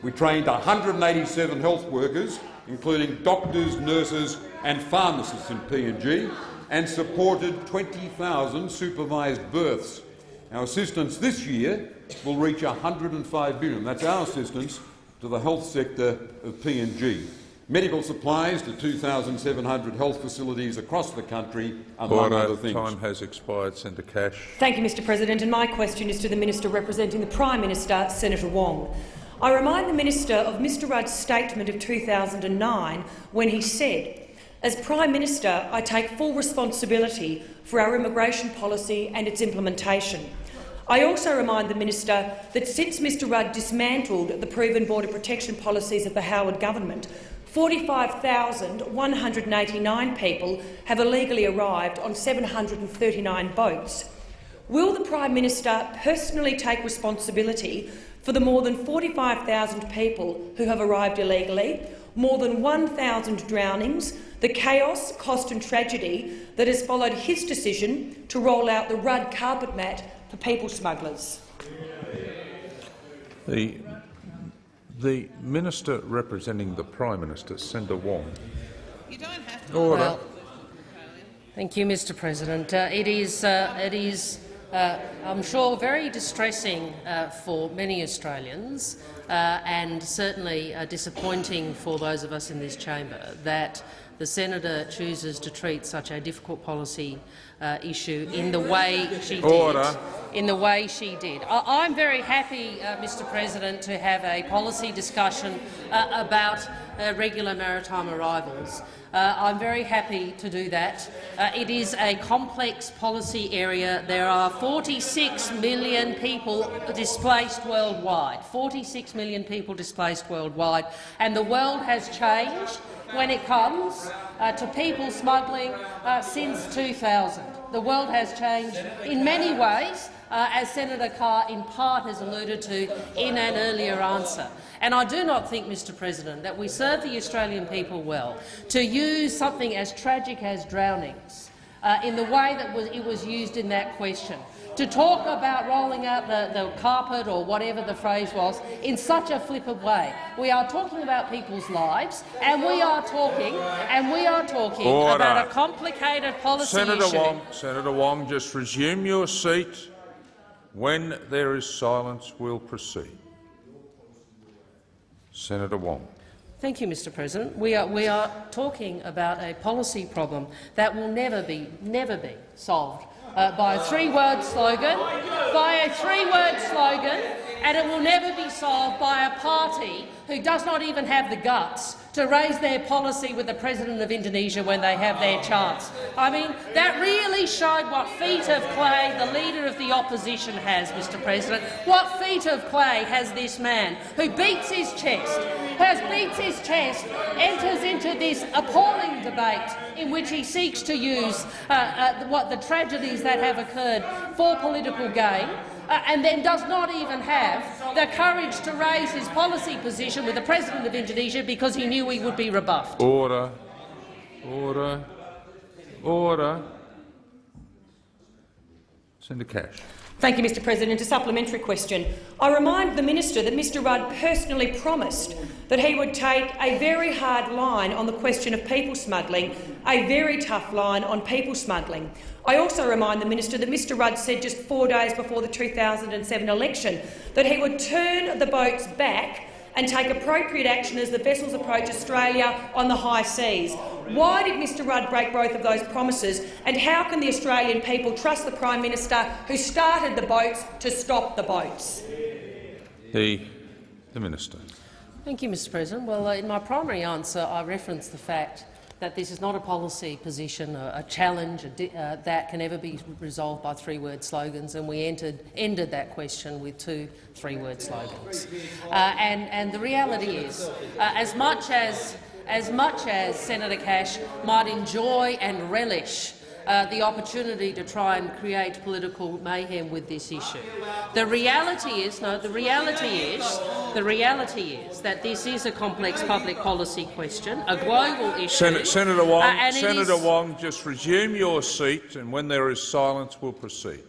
We trained 187 health workers, including doctors, nurses and pharmacists in PNG, and supported 20,000 supervised births. Our assistance this year will reach 105 billion. That's our assistance to the health sector of PNG. Medical supplies to 2,700 health facilities across the country, among other things. Time has expired. Senator Cash. Thank you, Mr President, and my question is to the Minister representing the Prime Minister, Senator Wong. I remind the Minister of Mr Rudd's statement of 2009 when he said, as Prime Minister, I take full responsibility for our immigration policy and its implementation. I also remind the Minister that since Mr Rudd dismantled the proven border protection policies of the Howard government, 45,189 people have illegally arrived on 739 boats. Will the Prime Minister personally take responsibility for the more than 45,000 people who have arrived illegally, more than 1,000 drownings, the chaos, cost and tragedy that has followed his decision to roll out the Rudd carpet mat for people smugglers? The, the minister representing the Prime Minister, Senator Wong. You don't have to. Order. Well, thank you, Mr. President. Uh, it is, uh, it is, uh, I'm sure, very distressing uh, for many Australians, uh, and certainly uh, disappointing for those of us in this chamber that the senator chooses to treat such a difficult policy uh, issue in the way she did. In the way she did. I am very happy, uh, Mr President, to have a policy discussion uh, about uh, regular maritime arrivals. Uh, I'm very happy to do that. Uh, it is a complex policy area. There are 46 million people displaced worldwide. 46 million people displaced worldwide, and the world has changed when it comes uh, to people smuggling uh, since 2000. The world has changed in many ways, uh, as Senator Carr in part has alluded to in an earlier answer. And I do not think, Mr President, that we serve the Australian people well to use something as tragic as drownings uh, in the way that was, it was used in that question to talk about rolling out the, the carpet or whatever the phrase was in such a flippant way. We are talking about people's lives, and we are talking, and we are talking Order. about a complicated policy Senator issue. Wong, Senator Wong, just resume your seat. When there is silence, we'll proceed. Senator Wong. Thank you, Mr President. We are, we are talking about a policy problem that will never be, never be solved uh, by a three-word slogan, by a three-word slogan, and it will never be solved by a party who does not even have the guts to raise their policy with the President of Indonesia when they have their chance. I mean, that really showed what feet of clay the Leader of the Opposition has, Mr President. What feet of clay has this man who beats his chest, has beats his chest, enters into this appalling debate in which he seeks to use uh, uh, what the tragedies that have occurred for political gain, Uh, and then does not even have the courage to raise his policy position with the President of Indonesia because he knew he would be rebuffed. Order. Order. Order. Senator Cash. Thank you, Mr President. A supplementary question. I remind the minister that Mr Rudd personally promised that he would take a very hard line on the question of people smuggling, a very tough line on people smuggling. I also remind the minister that Mr Rudd said just four days before the 2007 election that he would turn the boats back and take appropriate action as the vessels approach Australia on the high seas. Why did Mr Rudd break both of those promises, and how can the Australian people trust the Prime Minister who started the boats to stop the boats? The, the Minister. Thank you, Mr President. Well, uh, in my primary answer, I referenced the fact that this is not a policy position, a, a challenge a uh, that can ever be resolved by three-word slogans, and we entered, ended that question with two three-word slogans. Uh, and, and the reality is, uh, as much as as much as Senator Cash might enjoy and relish uh, the opportunity to try and create political mayhem with this issue. The reality is, no, the reality is, the reality is that this is a complex public policy question, a global issue. Sen Senator Wong, uh, Senator Wong, just resume your seat, and when there is silence, we'll proceed.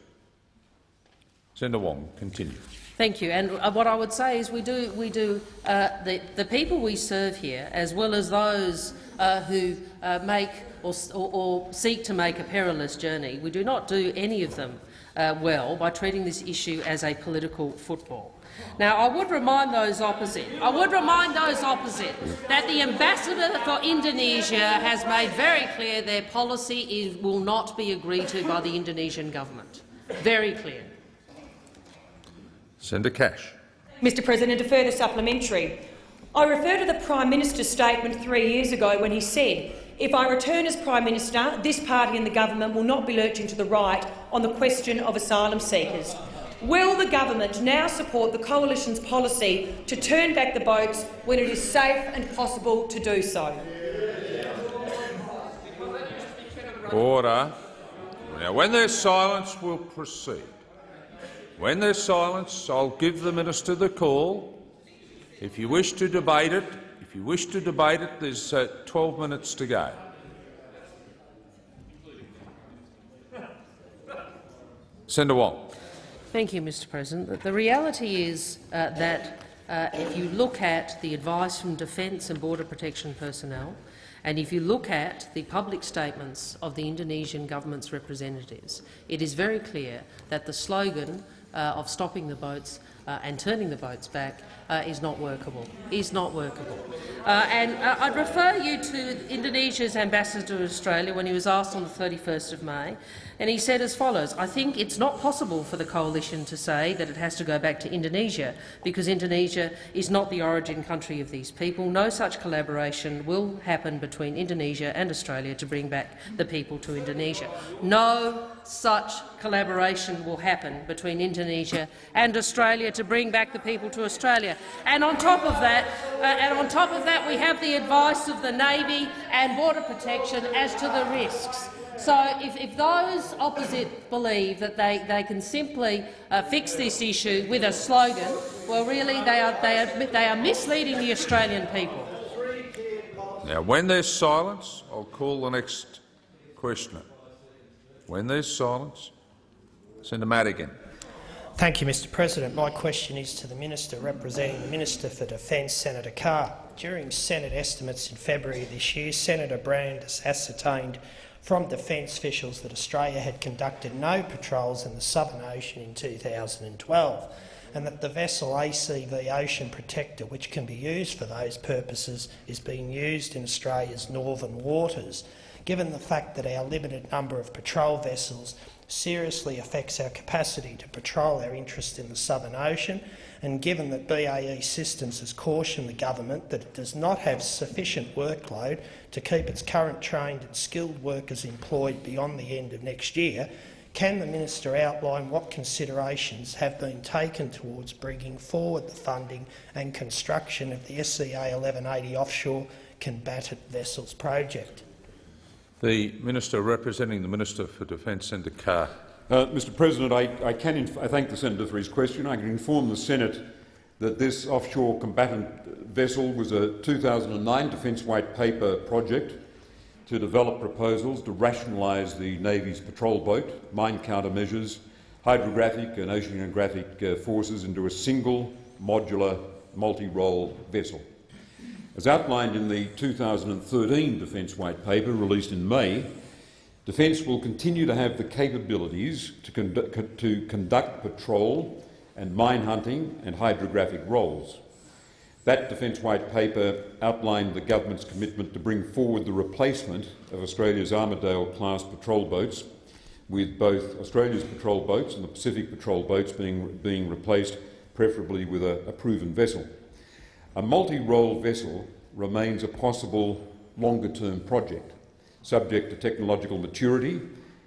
Senator Wong, continue. Thank you. And uh, what I would say is we do, we do uh, the, the people we serve here, as well as those uh, who uh, make or, or, or, seek to make a perilous journey, we do not do any of them uh, well by treating this issue as a political football. Now, I would remind those opposite, I would remind those opposite that the ambassador for Indonesia has made very clear their policy is, will not be agreed to by the Indonesian government. Very clear. Senator Cash. Mr President, a further supplementary. I refer to the Prime Minister's statement three years ago when he said, if I return as Prime Minister, this party and the government will not be lurching to the right on the question of asylum seekers. Will the government now support the coalition's policy to turn back the boats when it is safe and possible to do so? Order. Now, when there's silence, we'll proceed. When there's silence, I'll give the minister the call. If you wish to debate it, if you wish to debate it, there's uh, 12 minutes to go. Senator Wong. Thank you, Mr President. The reality is uh, that uh, if you look at the advice from Defence and Border Protection personnel, and if you look at the public statements of the Indonesian government's representatives, it is very clear that the slogan uh, of stopping the boats uh, and turning the boats back uh, is not workable. Is not workable. Uh, and uh, I'd refer you to Indonesia's ambassador to Australia when he was asked on the 31st of May, and he said as follows, I think it's not possible for the coalition to say that it has to go back to Indonesia because Indonesia is not the origin country of these people. No such collaboration will happen between Indonesia and Australia to bring back the people to Indonesia. No such collaboration will happen between Indonesia and Australia to bring back the people to Australia. And on top of that, uh, and on top of that, we have the advice of the Navy and Border Protection as to the risks. So if, if those opposite believe that they, they can simply uh, fix this issue with a slogan, well, really they are, they, are, they are misleading the Australian people. Now, when there's silence, I'll call the next questioner. When there's silence, Senator Madigan. Thank you, Mr President. My question is to the Minister representing the Minister for Defence, Senator Carr. During Senate estimates in February this year, Senator Brand ascertained from defence officials that Australia had conducted no patrols in the Southern Ocean in 2012 and that the vessel ACV Ocean Protector, which can be used for those purposes, is being used in Australia's northern waters. Given the fact that our limited number of patrol vessels seriously affects our capacity to patrol our interests in the Southern Ocean, and given that BAE Systems has cautioned the government that it does not have sufficient workload to keep its current trained and skilled workers employed beyond the end of next year, can the minister outline what considerations have been taken towards bringing forward the funding and construction of the SEA 1180 offshore combatant vessels project? The Minister representing the Minister for Defence, Senator Carr. Uh, Mr President, I, I, can I thank the senator for his question. I can inform the Senate that this offshore combatant vessel was a 2009 Defence White Paper project to develop proposals to rationalise the Navy's patrol boat, mine countermeasures, hydrographic and oceanographic uh, forces into a single modular multi-role vessel. As outlined in the 2013 Defence White Paper released in May, Defence will continue to have the capabilities to, to conduct patrol and mine hunting and hydrographic roles. That Defence White Paper outlined the government's commitment to bring forward the replacement of Australia's Armidale-class patrol boats, with both Australia's patrol boats and the Pacific patrol boats being, being replaced, preferably with a, a proven vessel. A multi-role vessel remains a possible longer-term project, subject to technological maturity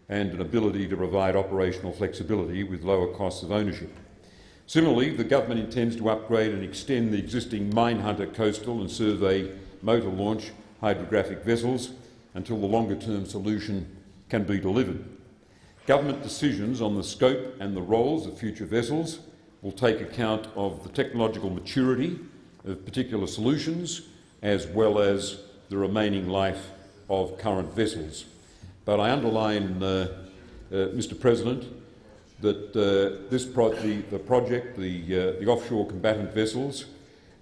and an ability to provide operational flexibility with lower costs of ownership. Similarly, the government intends to upgrade and extend the existing Minehunter coastal and survey motor launch hydrographic vessels until the longer-term solution can be delivered. Government decisions on the scope and the roles of future vessels will take account of the technological maturity of particular solutions as well as the remaining life of current vessels. But I underline, uh, uh, Mr President, that uh, this pro the, the, project, the, uh, the offshore combatant vessels,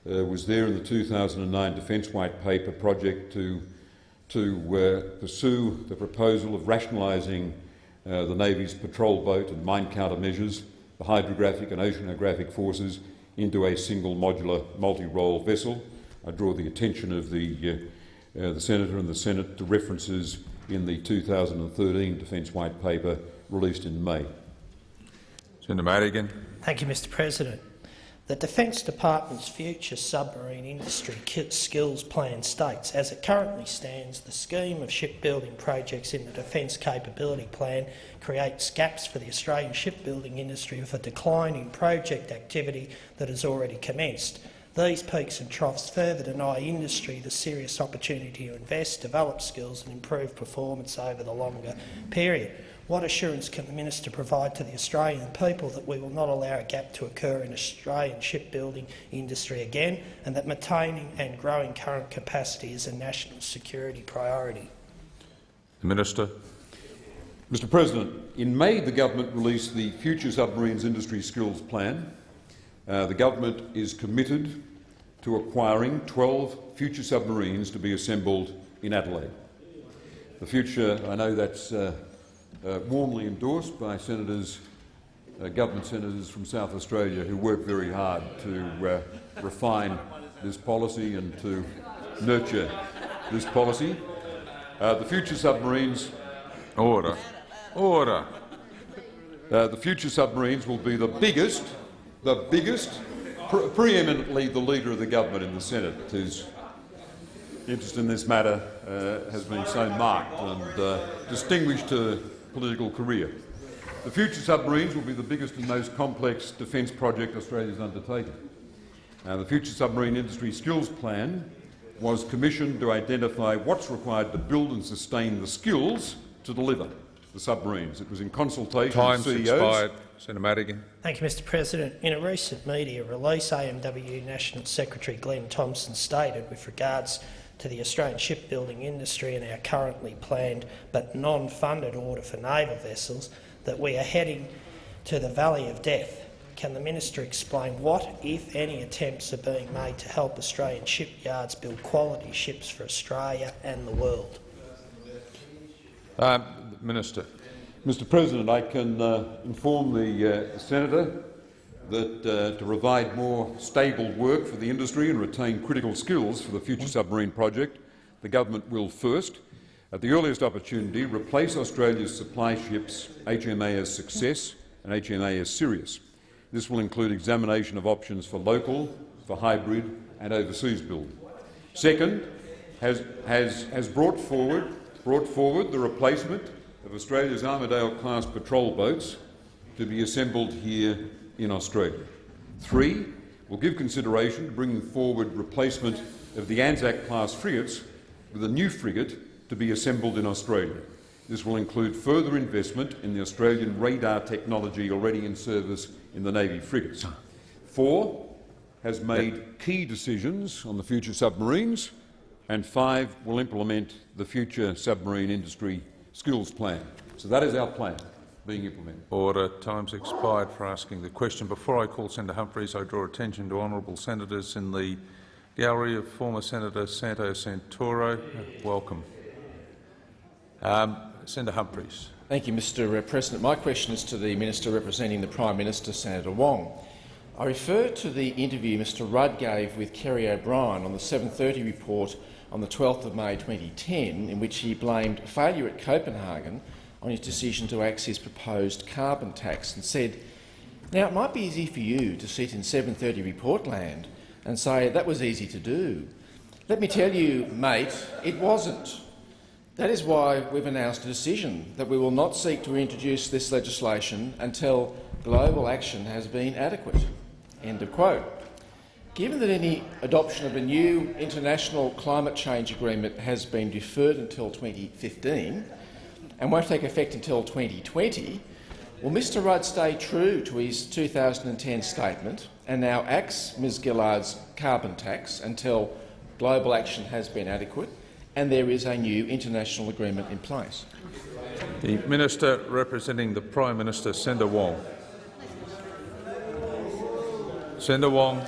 uh, was there in the 2009 Defence White Paper project to, to uh, pursue the proposal of rationalising the Navy's patrol boat and mine countermeasures, the hydrographic and oceanographic forces into a single modular multi-role vessel. I draw the attention of the, uh, uh, the Senator and the Senate to references in the 2013 Defence White Paper released in May. Senator Madigan. Thank you, Mr President. The Defence Department's future submarine industry skills plan states, as it currently stands, the scheme of shipbuilding projects in the Defence Capability Plan creates gaps for the Australian shipbuilding industry with a decline in project activity that has already commenced. These peaks and troughs further deny industry the serious opportunity to invest, develop skills and improve performance over the longer period. What assurance can the minister provide to the Australian people that we will not allow a gap to occur in Australian shipbuilding industry again and that maintaining and growing current capacity is a national security priority? The Minister. Mr President, in May the government released the Future Submarines Industry Skills Plan uh, the government is committed to acquiring 12 future submarines to be assembled in Adelaide. The future, I know that's uh, uh, warmly endorsed by Senators uh, government senators from South Australia who work very hard to uh, refine this policy and to nurture this policy. Uh, the future submarines. Order. Order. Uh, the future submarines will be the biggest, the biggest, pre preeminently the leader of the government in the Senate, whose interest in this matter uh, has been so marked and uh, distinguished her political career. The future submarines will be the biggest and most complex defence project Australia has undertaken. Uh, the Future Submarine Industry Skills Plan was commissioned to identify what's required to build and sustain the skills to deliver the submarines. It was in consultation Time's with CEOs. expired. Senator Madigan. Thank you, Mr President. In a recent media release, AMW National Secretary Glenn Thompson stated with regards to the Australian shipbuilding industry and our currently planned but non-funded order for naval vessels that we are heading to the valley of death. Can the minister explain what, if any, attempts are being made to help Australian shipyards build quality ships for Australia and the world? Um, Minister. Mr President, I can uh, inform the uh, senator that uh, to provide more stable work for the industry and retain critical skills for the future submarine project, the government will first, at the earliest opportunity, replace Australia's supply ships HMAS Success and HMAS Sirius. This will include examination of options for local, for hybrid and overseas build. Second, has, has, has brought, forward, brought forward the replacement of Australia's Armidale-class patrol boats to be assembled here in Australia. Three, will give consideration to bringing forward replacement of the Anzac-class frigates with a new frigate to be assembled in Australia. This will include further investment in the Australian radar technology already in service in the Navy frigates. Four, has made key decisions on the future submarines, and five, will implement the future submarine industry skills plan. So that is our plan being implemented. Order. Time's expired for asking the question. Before I call Senator Humphries, I draw attention to honourable senators in the gallery of former Senator Santo Santoro. Welcome. Um, Senator Humphries. Thank you, Mr President. My question is to the Minister representing the Prime Minister, Senator Wong. I refer to the interview Mr Rudd gave with Kerry O'Brien on the 7.30 report on the 12th of May 2010, in which he blamed failure at Copenhagen on his decision to axe his proposed carbon tax and said, now, it might be easy for you to sit in 7.30 report land and say that was easy to do. Let me tell you, mate, it wasn't. That is why we've announced a decision that we will not seek to introduce this legislation until global action has been adequate. End of quote. Given that any adoption of a new international climate change agreement has been deferred until 2015 and won't take effect until 2020, will Mr Rudd stay true to his 2010 statement and now axe Ms Gillard's carbon tax until global action has been adequate and there is a new international agreement in place? The Minister representing the Prime Minister, Senator Wong. Senator Wong.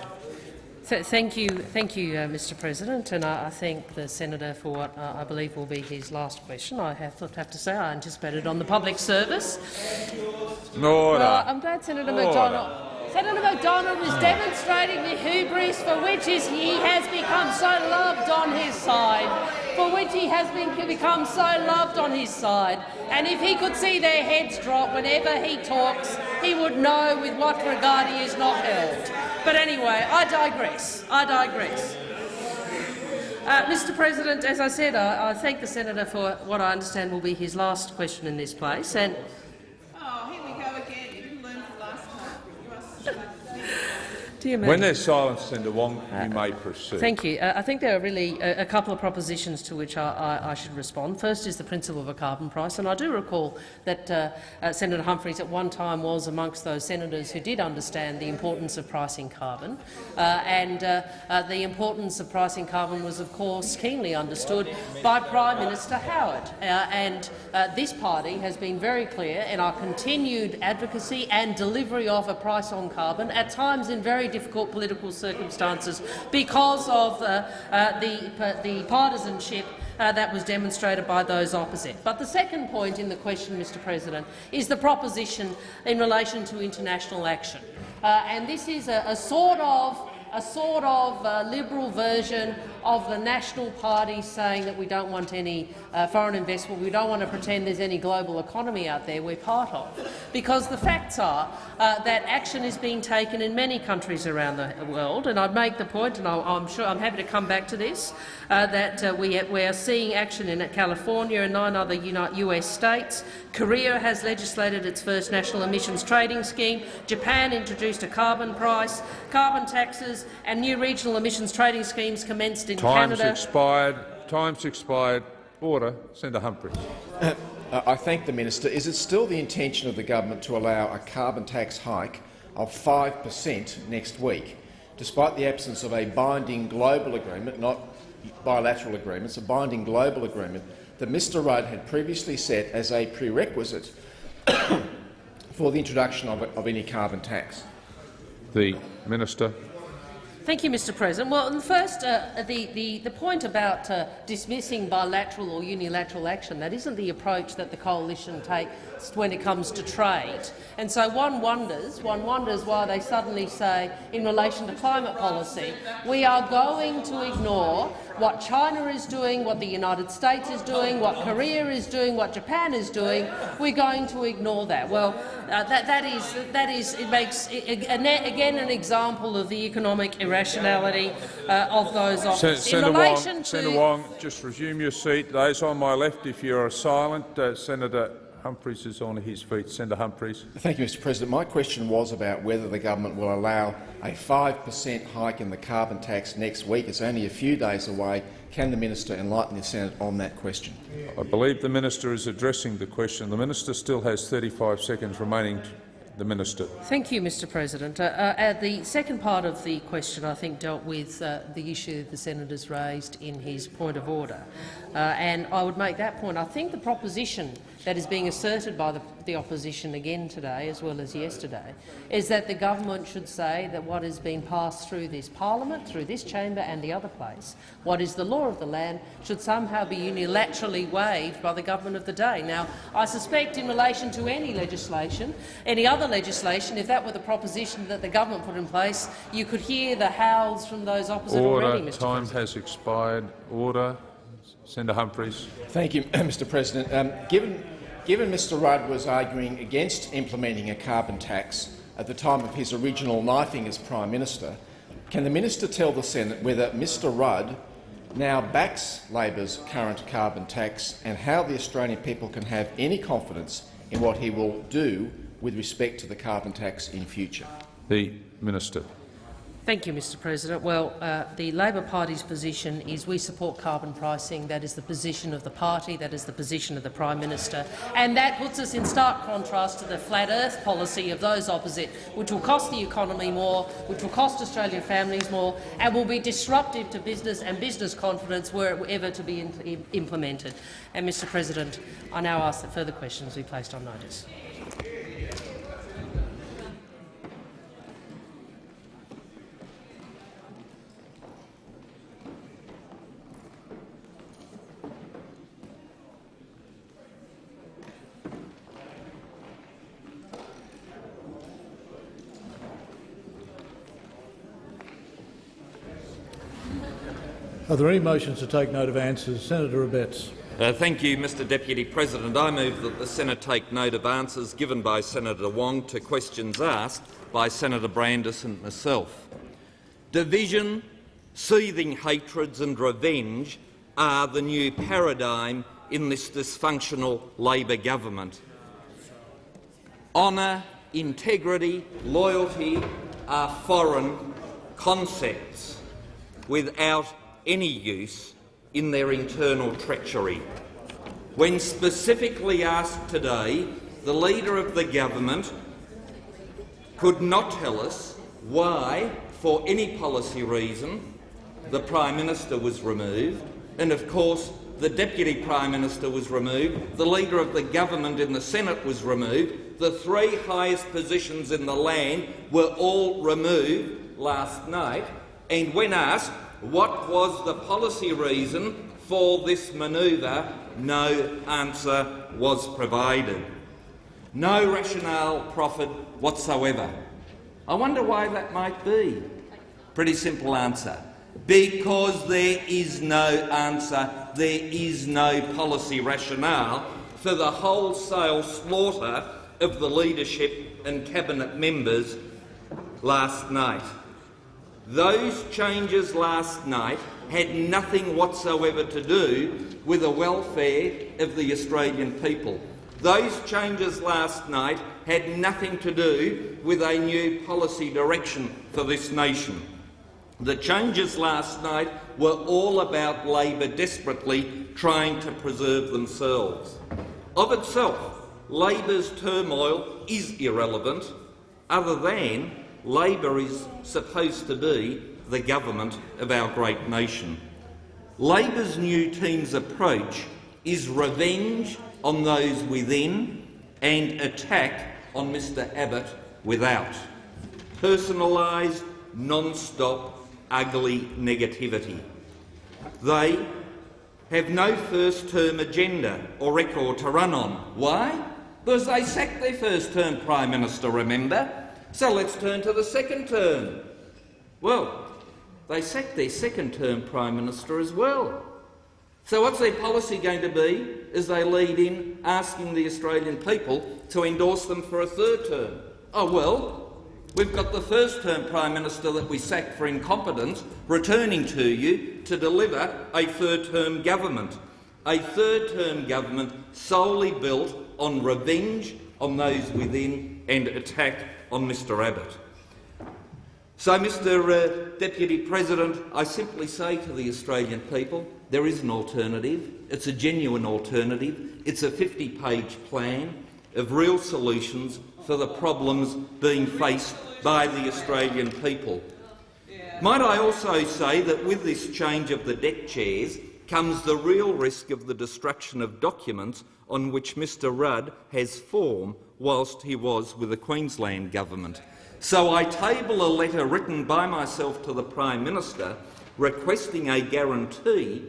Th thank you, thank you, uh, Mr. President, and I, I, thank the senator for what uh, I believe will be his last question. I have, have to say I anticipated on the public service. Order. Well, I'm glad Senator Order. Macdonald. Senator Macdonald is demonstrating the hubris for which he has become so loved on his he has been, become so loved on his side. And if he could see their heads drop whenever he talks, he would know with what regard he is not held. But anyway, I digress. I digress. Uh, Mr President, as I said, I, I thank the senator for what I understand will be his last question in this place. And Oh, here we go again. You didn't learn from last time. You are Dear me. When there's silence, Senator Wong, you may proceed. Thank you. Uh, I think there are really a, a couple of propositions to which I, I, I, should respond. First is the principle of a carbon price, and I do recall that uh, uh, Senator Humphries at one time was amongst those senators who did understand the importance of pricing carbon, uh, and uh, uh, the importance of pricing carbon was, of course, keenly understood by Prime Minister Howard. and this party has been very clear in our continued advocacy and delivery of a price on carbon, at times in very difficult political circumstances because of uh, uh, the, the partisanship uh, that was demonstrated by those opposite. But the second point in the question, Mr President, is the proposition in relation to international action. Uh, and this is a, a sort of a sort of uh, liberal version of the National Party saying that we don't want any uh, foreign investment, we don't want to pretend there's any global economy out there we're part of. Because the facts are uh, that action is being taken in many countries around the world, and I'd make the point, and I'm sure I'm happy to come back to this, uh, that uh, we, we are seeing action in California and nine other US states. Korea has legislated its first national emissions trading scheme. Japan introduced a carbon price. Carbon taxes and new regional emissions trading schemes commenced in Time's Canada. expired. Time's expired. Order. Senator Humphries. Uh, I thank the minister. Is it still the intention of the government to allow a carbon tax hike of 5 per cent next week, despite the absence of a binding global agreement, not bilateral agreements, a binding global agreement that Mr Rudd had previously set as a prerequisite for the introduction of, of any carbon tax? The minister. Thank you, Mr President. Well, first, uh, the, the, the point about uh, dismissing bilateral or unilateral action, that isn't the approach that the coalition takes when it comes to trade. And so one wonders, one wonders why they suddenly say, in relation to climate policy, we are going to ignore what China is doing, what the United States is doing, what Korea is doing, what Japan is doing, we're going to ignore that. Well, uh, that, that is, that is, it makes again an example of the economic irrationality uh, of those options. Senator, Wong, Senator Wong, just resume your seat. Those on my left, if you are silent, uh, Senator Humphries is on his feet. Senator Humphries. Thank you, Mr President. My question was about whether the government will allow a 5 per cent hike in the carbon tax next week. It's only a few days away. Can the minister enlighten the Senate on that question? I believe the minister is addressing the question. The minister still has 35 seconds remaining the Minister. Thank you, Mr President. Uh, uh, the second part of the question, I think, dealt with uh, the issue the senator's raised in his point of order. Uh, and I would make that point. I think the proposition that is being asserted by the, the, opposition again today, as well as yesterday, is that the government should say that what has been passed through this parliament, through this chamber and the other place, what is the law of the land, should somehow be unilaterally waived by the government of the day. Now, I suspect in relation to any legislation, any other legislation, if that were the proposition that the government put in place, you could hear the howls from those opposite Order. already, Mr Time President. has expired. Order. Senator Humphries. Thank you, Mr President. Um, given, given Mr Rudd was arguing against implementing a carbon tax at the time of his original knifing as Prime Minister, can the minister tell the Senate whether Mr Rudd now backs Labor's current carbon tax and how the Australian people can have any confidence in what he will do with respect to the carbon tax in future? The Minister. Thank you, Mr President. Well, uh, the Labor Party's position is we support carbon pricing. That is the position of the party, that is the position of the Prime Minister, and that puts us in stark contrast to the flat earth policy of those opposite, which will cost the economy more, which will cost Australian families more, and will be disruptive to business and business confidence were it ever to be implemented. And, Mr President, I now ask that further questions be placed on notice. Are there any motions to take note of answers? Senator Abetz. Uh, thank you, Mr Deputy President. I move that the Senate take note of answers given by Senator Wong to questions asked by Senator Brandis and myself. Division, seething hatreds and revenge are the new paradigm in this dysfunctional Labor government. Honour, integrity, loyalty are foreign concepts without any use in their internal treachery. When specifically asked today, the Leader of the Government could not tell us why, for any policy reason, the Prime Minister was removed, and of course the Deputy Prime Minister was removed, the Leader of the Government in the Senate was removed, the three highest positions in the land were all removed last night, and when asked what was the policy reason for this manoeuvre, no answer was provided. No rationale proffered whatsoever. I wonder why that might be. Pretty simple answer. Because there is no answer, there is no policy rationale for the wholesale slaughter of the leadership and cabinet members last night. Those changes last night had nothing whatsoever to do with the welfare of the Australian people. Those changes last night had nothing to do with a new policy direction for this nation. The changes last night were all about Labor desperately trying to preserve themselves. Of itself, Labor's turmoil is irrelevant, other than Labor is supposed to be the government of our great nation. Labor's new team's approach is revenge on those within and attack on Mr Abbott without. Personalised, non-stop, ugly negativity. They have no first-term agenda or record to run on. Why? Because they sacked their first-term Prime Minister, remember? So let's turn to the second term. Well, they sacked their second-term Prime Minister as well. So what's their policy going to be as they lead in asking the Australian people to endorse them for a third term? Oh well, we've got the first-term Prime Minister that we sacked for incompetence returning to you to deliver a third-term government. A third-term government solely built on revenge on those within and attack on Mr Abbott. So, Mr uh, Deputy President, I simply say to the Australian people, there is an alternative. It's a genuine alternative. It's a 50-page plan of real solutions for the problems being faced by the Australian people. Might I also say that with this change of the deck chairs comes the real risk of the destruction of documents on which Mr Rudd has form whilst he was with the Queensland government. So I table a letter written by myself to the Prime Minister requesting a guarantee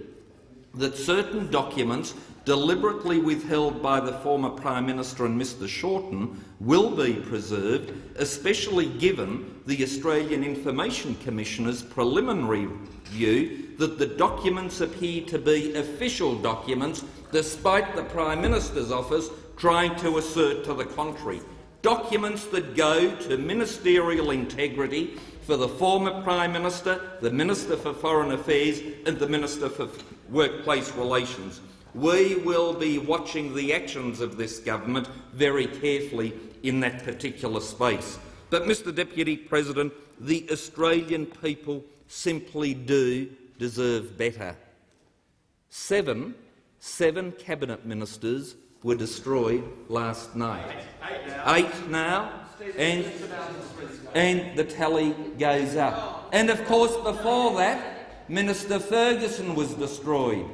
that certain documents deliberately withheld by the former Prime Minister and Mr Shorten will be preserved, especially given the Australian Information Commissioner's preliminary view that the documents appear to be official documents despite the Prime Minister's office trying to assert to the contrary. Documents that go to ministerial integrity for the former Prime Minister, the Minister for Foreign Affairs and the Minister for Workplace Relations. We will be watching the actions of this government very carefully in that particular space. But, Mr Deputy President, the Australian people simply do deserve better. Seven, seven cabinet ministers were destroyed last night. Eight now, and, and the tally goes up. And of course, before that, Minister Ferguson was destroyed.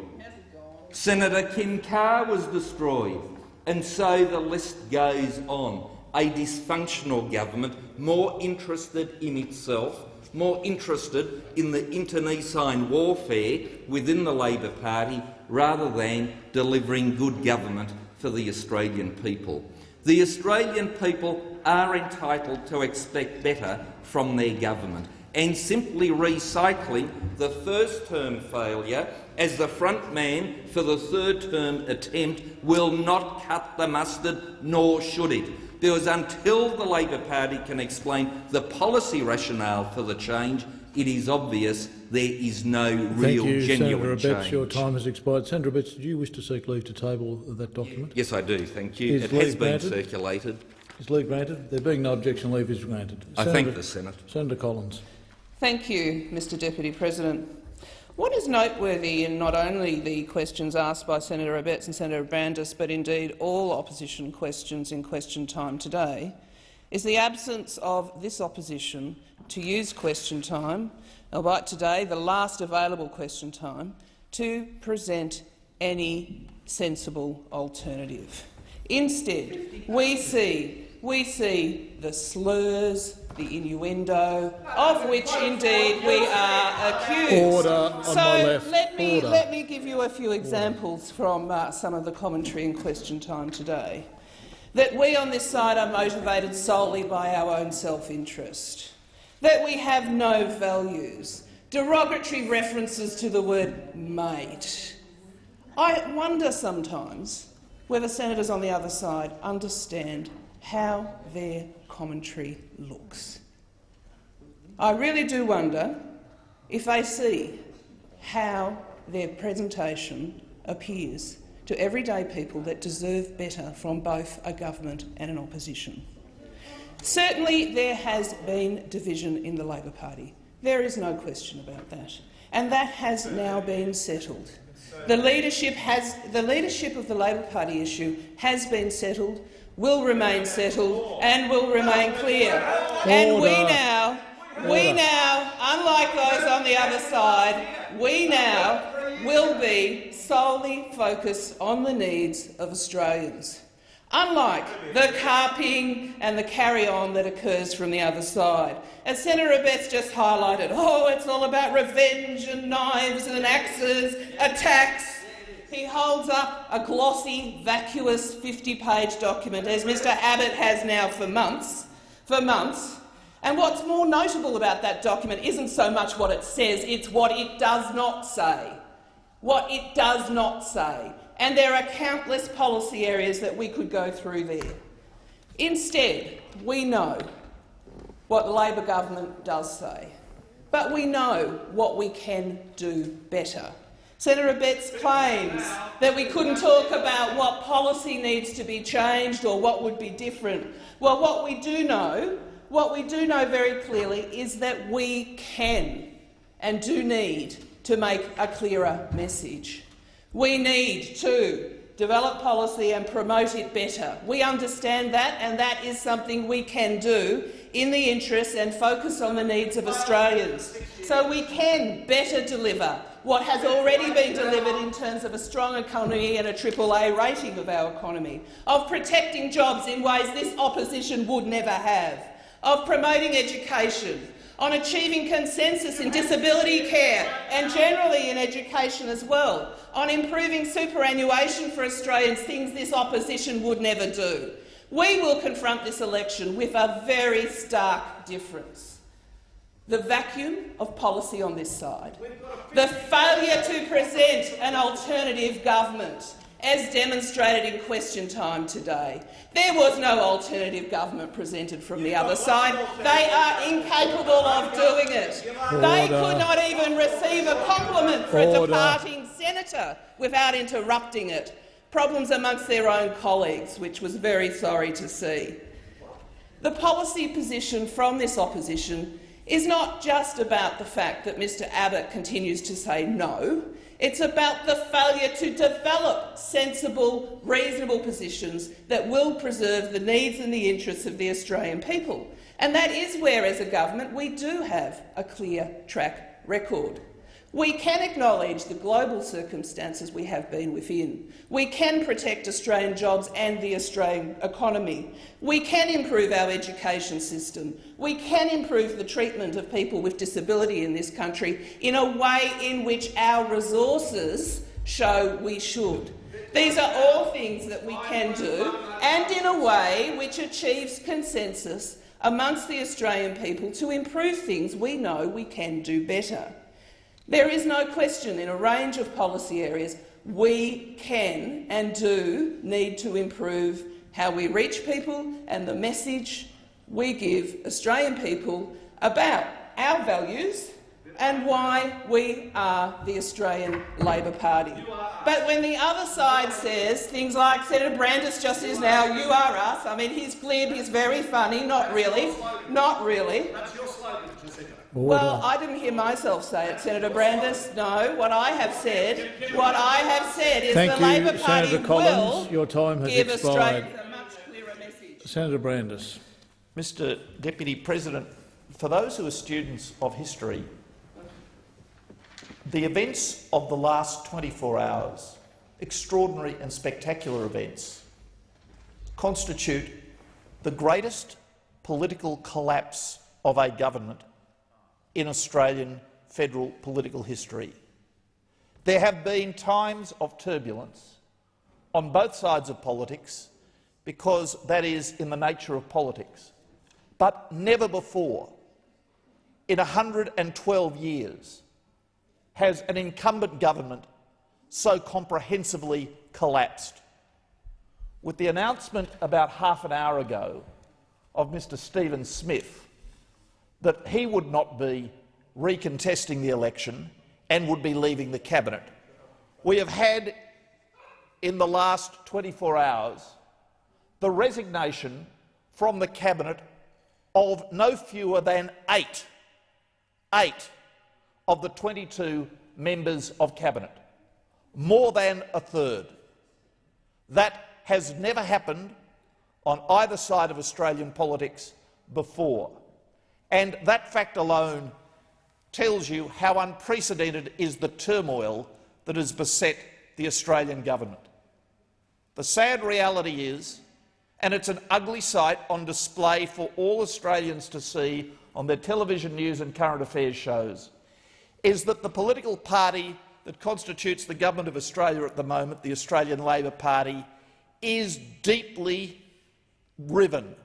Senator Kim Carr was destroyed. And so the list goes on. A dysfunctional government, more interested in itself, more interested in the internecine warfare within the Labor Party rather than delivering good government for the Australian people. The Australian people are entitled to expect better from their government, and simply recycling the first-term failure as the front man for the third-term attempt will not cut the mustard, nor should it. Because until the Labor Party can explain the policy rationale for the change, it is obvious there is no real, Thank you, genuine Senator Abetz. change. Your time has expired. Senator Abetz, do you wish to seek leave to table that document? Yes, I do. Thank you. Is it has been granted? circulated. Is leave granted? There being no objection, leave is granted. I thank the Senate. Senator Collins. Thank you, Mr Deputy President. What is noteworthy in not only the questions asked by Senator Abetz and Senator Brandis, but indeed all opposition questions in question time today, is the absence of this opposition to use question time, albeit today the last available question time, to present any sensible alternative. Instead, we see, we see the slurs, the innuendo, of which indeed we are accused. Order on so my left. Let me, Order. let me give you a few examples from uh, some of the commentary in question time today. That we on this side are motivated solely by our own self-interest. That we have no values. Derogatory references to the word mate. I wonder sometimes whether senators on the other side understand how their commentary looks. I really do wonder if they see how their presentation appears to everyday people that deserve better from both a government and an opposition. Certainly there has been division in the Labor Party. There is no question about that. And that has now been settled. The leadership, has, the leadership of the Labor Party issue has been settled, will remain settled and will remain clear. And we now, we now, unlike those on the other side, we now will be solely focused on the needs of Australians. Unlike the carping and the carry-on that occurs from the other side. As Senator Abetz just highlighted, oh, it's all about revenge and knives and axes, attacks. He holds up a glossy, vacuous 50-page document, as Mr Abbott has now for months, for months. And what's more notable about that document isn't so much what it says, it's what it does not say. What it does not say. And there are countless policy areas that we could go through there. Instead, we know what the Labor government does say, but we know what we can do better. Senator Abetz claims that we couldn't talk about what policy needs to be changed or what would be different. Well, what we do know, what we do know very clearly is that we can and do need to make a clearer message. We need to develop policy and promote it better. We understand that, and that is something we can do in the interest and focus on the needs of Australians. So we can better deliver what has already been delivered in terms of a strong economy and a AAA rating of our economy, of protecting jobs in ways this opposition would never have, of promoting education, on achieving consensus in disability care and generally in education as well, on improving superannuation for Australians, things this opposition would never do. We will confront this election with a very stark difference. The vacuum of policy on this side, the failure to present an alternative government, as demonstrated in question time today. There was no alternative government presented from the other side. They are incapable of doing it. They could not even receive a compliment for a departing senator without interrupting it. Problems amongst their own colleagues, which was very sorry to see. The policy position from this opposition is not just about the fact that Mr Abbott continues to say no. It's about the failure to develop sensible, reasonable positions that will preserve the needs and the interests of the Australian people. And that is where, as a government, we do have a clear track record. We can acknowledge the global circumstances we have been within. We can protect Australian jobs and the Australian economy. We can improve our education system. We can improve the treatment of people with disability in this country in a way in which our resources show we should. These are all things that we can do, and in a way which achieves consensus amongst the Australian people to improve things we know we can do better. There is no question in a range of policy areas we can and do need to improve how we reach people and the message we give Australian people about our values and why we are the Australian Labor Party. But when the other side says things like Senator Brandis just is now, you are us, I mean, he's glib, he's very funny, not really, not really. Well, I didn't hear myself say it, Senator Brandis. No, what I have said, what I have said is Thank the you, Labor Party Senator Collins. will Your time has give expired. Australians a much clearer message. Senator Brandis. Mr Deputy President, for those who are students of history, the events of the last 24 hours, extraordinary and spectacular events, constitute the greatest political collapse of a government in Australian federal political history. There have been times of turbulence on both sides of politics because that is in the nature of politics. But never before, in 112 years, has an incumbent government so comprehensively collapsed. With the announcement about half an hour ago of Mr Stephen Smith that he would not be recontesting the election and would be leaving the cabinet, we have had in the last 24 hours the resignation from the cabinet of no fewer than eight, eight of the 22 members of cabinet, more than a third. That has never happened on either side of Australian politics before. And that fact alone tells you how unprecedented is the turmoil that has beset the Australian government. The sad reality is, and it's an ugly sight on display for all Australians to see on their television news and current affairs shows, is that the political party that constitutes the government of Australia at the moment, the Australian Labor Party, is deeply riven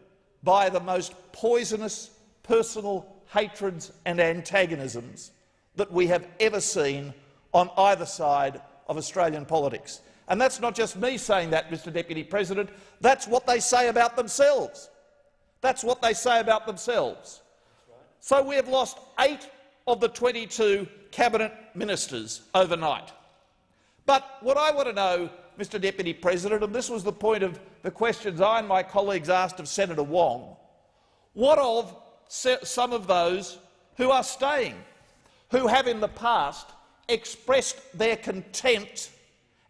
by the most poisonous personal hatreds and antagonisms that we have ever seen on either side of Australian politics. And that's not just me saying that, Mr Deputy President. That's what they say about themselves. That's what they say about themselves. So we have lost eight of the 22 cabinet ministers overnight. But what I want to know, Mr Deputy President, and this was the point of the questions I and my colleagues asked of Senator Wong, what of some of those who are staying, who have in the past expressed their contempt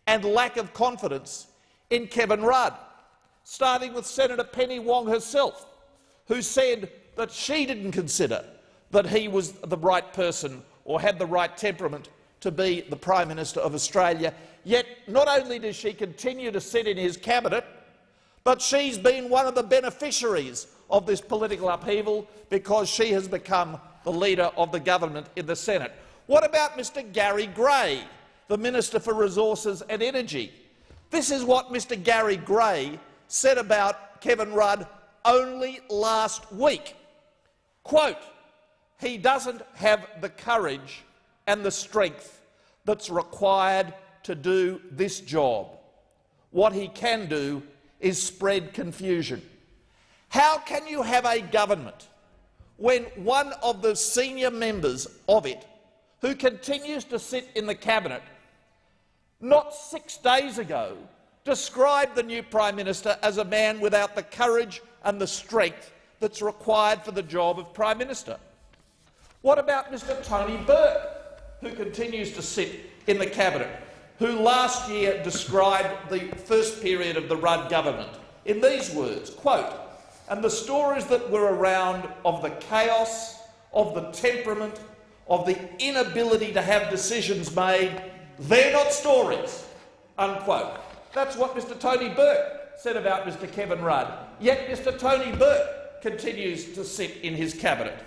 and lack of confidence in Kevin Rudd, starting with Senator Penny Wong herself, who said that she didn't consider that he was the right person or had the right temperament to be the Prime Minister of Australia. Yet not only does she continue to sit in his cabinet, but she's been one of the beneficiaries of this political upheaval because she has become the leader of the government in the Senate. What about Mr Gary Gray, the Minister for Resources and Energy? This is what Mr Gary Gray said about Kevin Rudd only last week. Quote, he doesn't have the courage and the strength that's required to do this job. What he can do is spread confusion. How can you have a government when one of the senior members of it, who continues to sit in the cabinet, not six days ago described the new Prime Minister as a man without the courage and the strength that's required for the job of Prime Minister? What about Mr Tony Burke, who continues to sit in the cabinet, who last year described the first period of the Rudd government in these words, quote, and the stories that were around of the chaos, of the temperament, of the inability to have decisions made, they're not stories, unquote. That's what Mr Tony Burke said about Mr Kevin Rudd. Yet Mr Tony Burke continues to sit in his cabinet.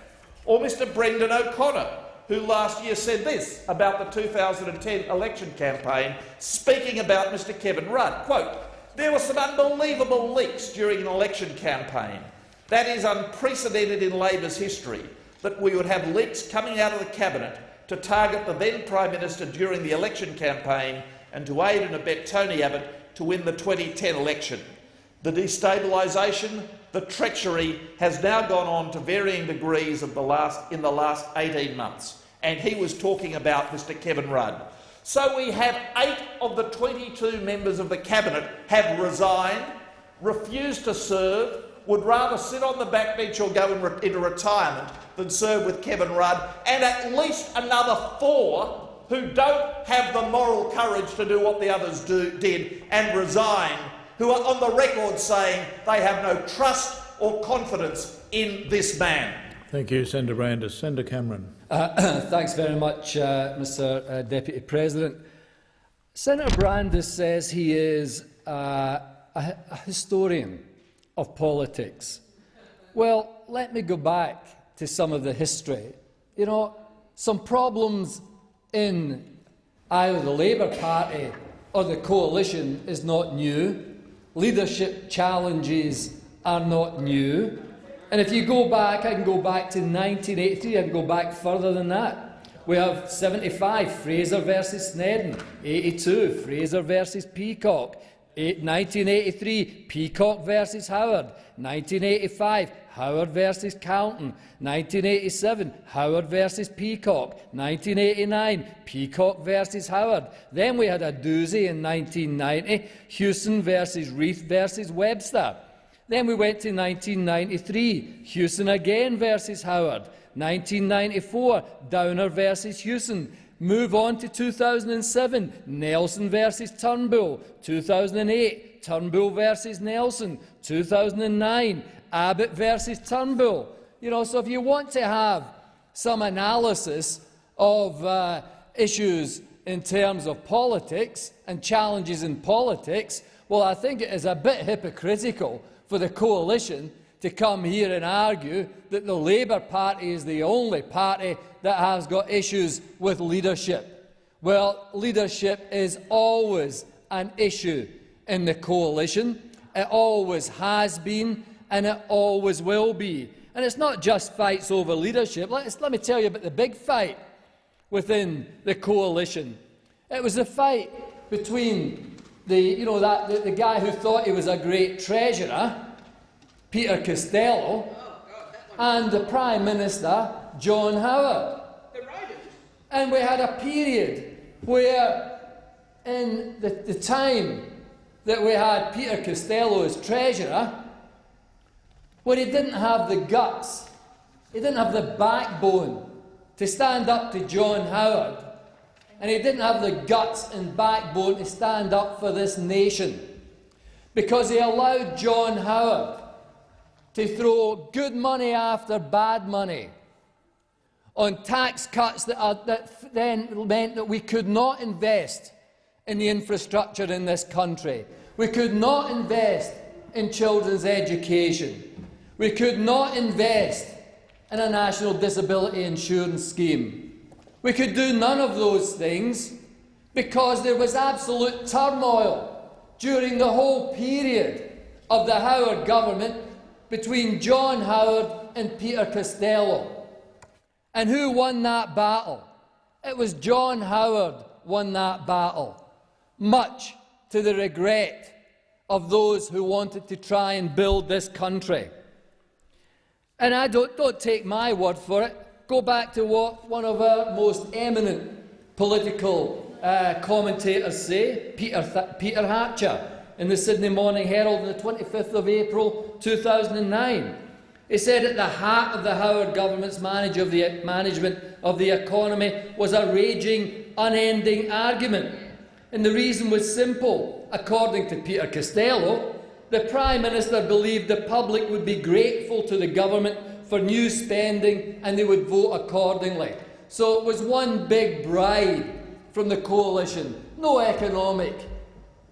Or Mr Brendan O'Connor, who last year said this about the 2010 election campaign, speaking about Mr Kevin Rudd, quote, there were some unbelievable leaks during an election campaign. That is unprecedented in Labor's history, that we would have leaks coming out of the cabinet to target the then Prime Minister during the election campaign and to aid and abet Tony Abbott to win the 2010 election. The destabilisation, the treachery has now gone on to varying degrees the last, in the last 18 months. And he was talking about Mr Kevin Rudd. So we have eight of the 22 members of the cabinet have resigned, refused to serve, would rather sit on the backbench or go in re into retirement than serve with Kevin Rudd, and at least another four who don't have the moral courage to do what the others do, did and resign who are on the record saying they have no trust or confidence in this man. Thank you, Senator Brandis. Senator Cameron. Uh, thanks very much, uh, Mr uh, Deputy President. Senator Brandis says he is uh, a, a historian of politics. Well, let me go back to some of the history. You know, some problems in either the Labour Party or the coalition is not new. Leadership challenges are not new. And if you go back, I can go back to 1983, I can go back further than that. We have 75, Fraser versus Snedden. 82, Fraser versus Peacock. 1983, Peacock versus Howard. 1985, Howard versus Carlton. 1987, Howard versus Peacock. 1989, Peacock versus Howard. Then we had a doozy in 1990, Hewson versus Reith versus Webster. Then we went to 1993, Hewson again versus Howard. 1994, Downer versus Hewson. Move on to 2007, Nelson versus Turnbull. 2008, Turnbull versus Nelson. 2009, Abbott versus Turnbull. You know, so if you want to have some analysis of uh, issues in terms of politics and challenges in politics, well, I think it is a bit hypocritical for the coalition to come here and argue that the Labour Party is the only party that has got issues with leadership. Well, leadership is always an issue in the coalition. It always has been and it always will be. And it's not just fights over leadership. Let, let me tell you about the big fight within the coalition. It was a fight between the, you know, that, the, the guy who thought he was a great treasurer, Peter Costello, and the Prime Minister, John Howard. And we had a period where, in the, the time that we had Peter Costello as Treasurer, where he didn't have the guts, he didn't have the backbone to stand up to John Howard, and he didn't have the guts and backbone to stand up for this nation, because he allowed John Howard to throw good money after bad money on tax cuts that, are, that then meant that we could not invest in the infrastructure in this country. We could not invest in children's education. We could not invest in a national disability insurance scheme. We could do none of those things because there was absolute turmoil during the whole period of the Howard government between John Howard and Peter Costello. And who won that battle? It was John Howard won that battle, much to the regret of those who wanted to try and build this country. And I don't, don't take my word for it. Go back to what one of our most eminent political uh, commentators say, Peter, Th Peter Hartcher, in the Sydney Morning Herald on the 25th of April 2009. He said at the heart of the Howard government's manage of the, management of the economy was a raging, unending argument. And the reason was simple. According to Peter Costello, the Prime Minister believed the public would be grateful to the government for new spending and they would vote accordingly. So it was one big bribe from the coalition. No economic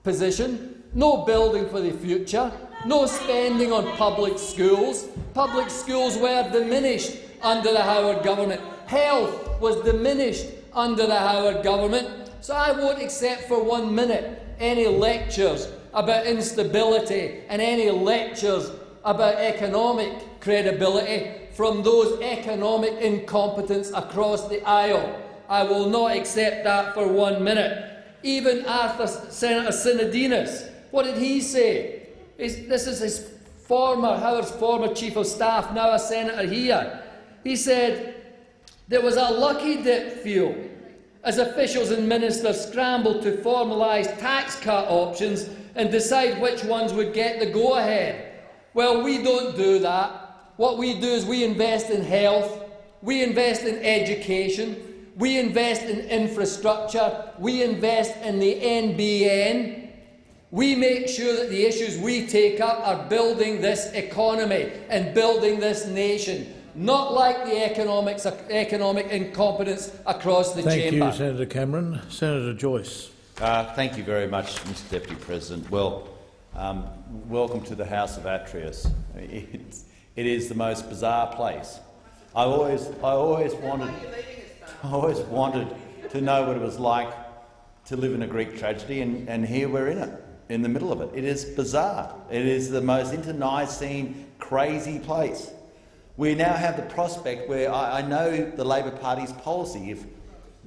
position, no building for the future, no spending on public schools. Public schools were diminished under the Howard government. Health was diminished under the Howard government. So I won't accept for one minute any lectures about instability and any lectures about economic credibility from those economic incompetents across the aisle. I will not accept that for one minute. Even Arthur Senator Sinodinos, what did he say? this is his former, Howard's former chief of staff, now a senator here. He said, there was a lucky dip feel as officials and ministers scrambled to formalise tax cut options and decide which ones would get the go-ahead. Well, we don't do that. What we do is we invest in health, we invest in education, we invest in infrastructure, we invest in the NBN, we make sure that the issues we take up are building this economy and building this nation, not like the economics, economic incompetence across the thank chamber. Thank you, Senator Cameron. Senator Joyce. Uh, thank you very much, Mr Deputy President. Well, Um, welcome to the House of Atreus. It's, it is the most bizarre place. I always, I always wanted, I always wanted to know what it was like to live in a Greek tragedy, and, and here we're in it, in the middle of it. It is bizarre. It is the most internecine, crazy place. We now have the prospect where I, I know the Labor Party's policy. If,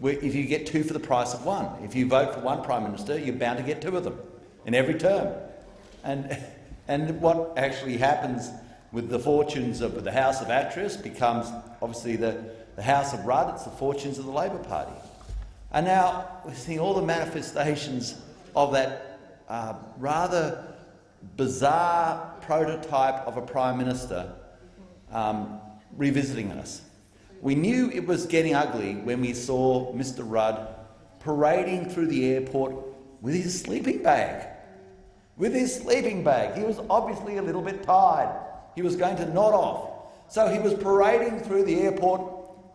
if you get two for the price of one, if you vote for one Prime Minister, you're bound to get two of them in every term. And, and what actually happens with the fortunes of the House of Atreus becomes obviously the, the House of Rudd, it's the fortunes of the Labor Party. And now we're seeing all the manifestations of that uh, rather bizarre prototype of a Prime Minister um, revisiting us. We knew it was getting ugly when we saw Mr Rudd parading through the airport with his sleeping bag. With his sleeping bag. He was obviously a little bit tired. He was going to nod off. So he was parading through the airport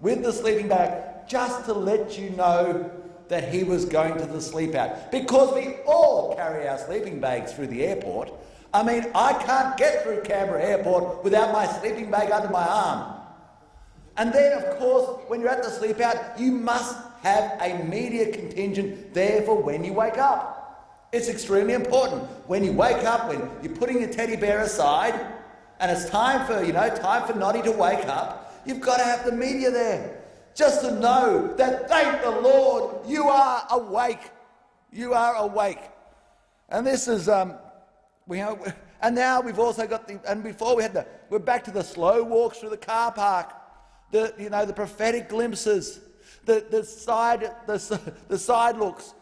with the sleeping bag just to let you know that he was going to the sleep out. Because we all carry our sleeping bags through the airport. I mean, I can't get through Canberra Airport without my sleeping bag under my arm. And then, of course, when you're at the sleep out, you must have a media contingent there for when you wake up. It's extremely important. When you wake up, when you're putting your teddy bear aside, and it's time for, you know, time for Noddy to wake up, you've got to have the media there. Just to know that, thank the Lord, you are awake. You are awake. And this is, um, we have, and now we've also got the, and before we had the, we're back to the slow walks through the car park, the, you know, the prophetic glimpses, the, the, side, the, the side looks,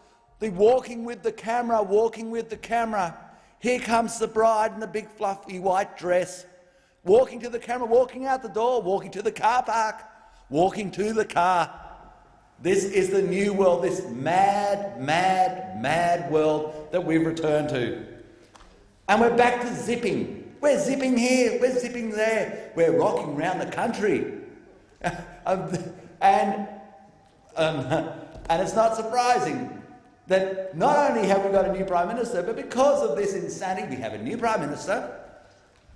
the walking with the camera, walking with the camera. Here comes the bride in the big fluffy white dress, walking to the camera, walking out the door, walking to the car park, walking to the car. This is the new world, this mad, mad, mad world that we've returned to. And we're back to zipping. We're zipping here, we're zipping there, we're rocking around the country. And, um, and it's not surprising that not only have we got a new Prime Minister, but because of this insanity, we have a new Prime Minister.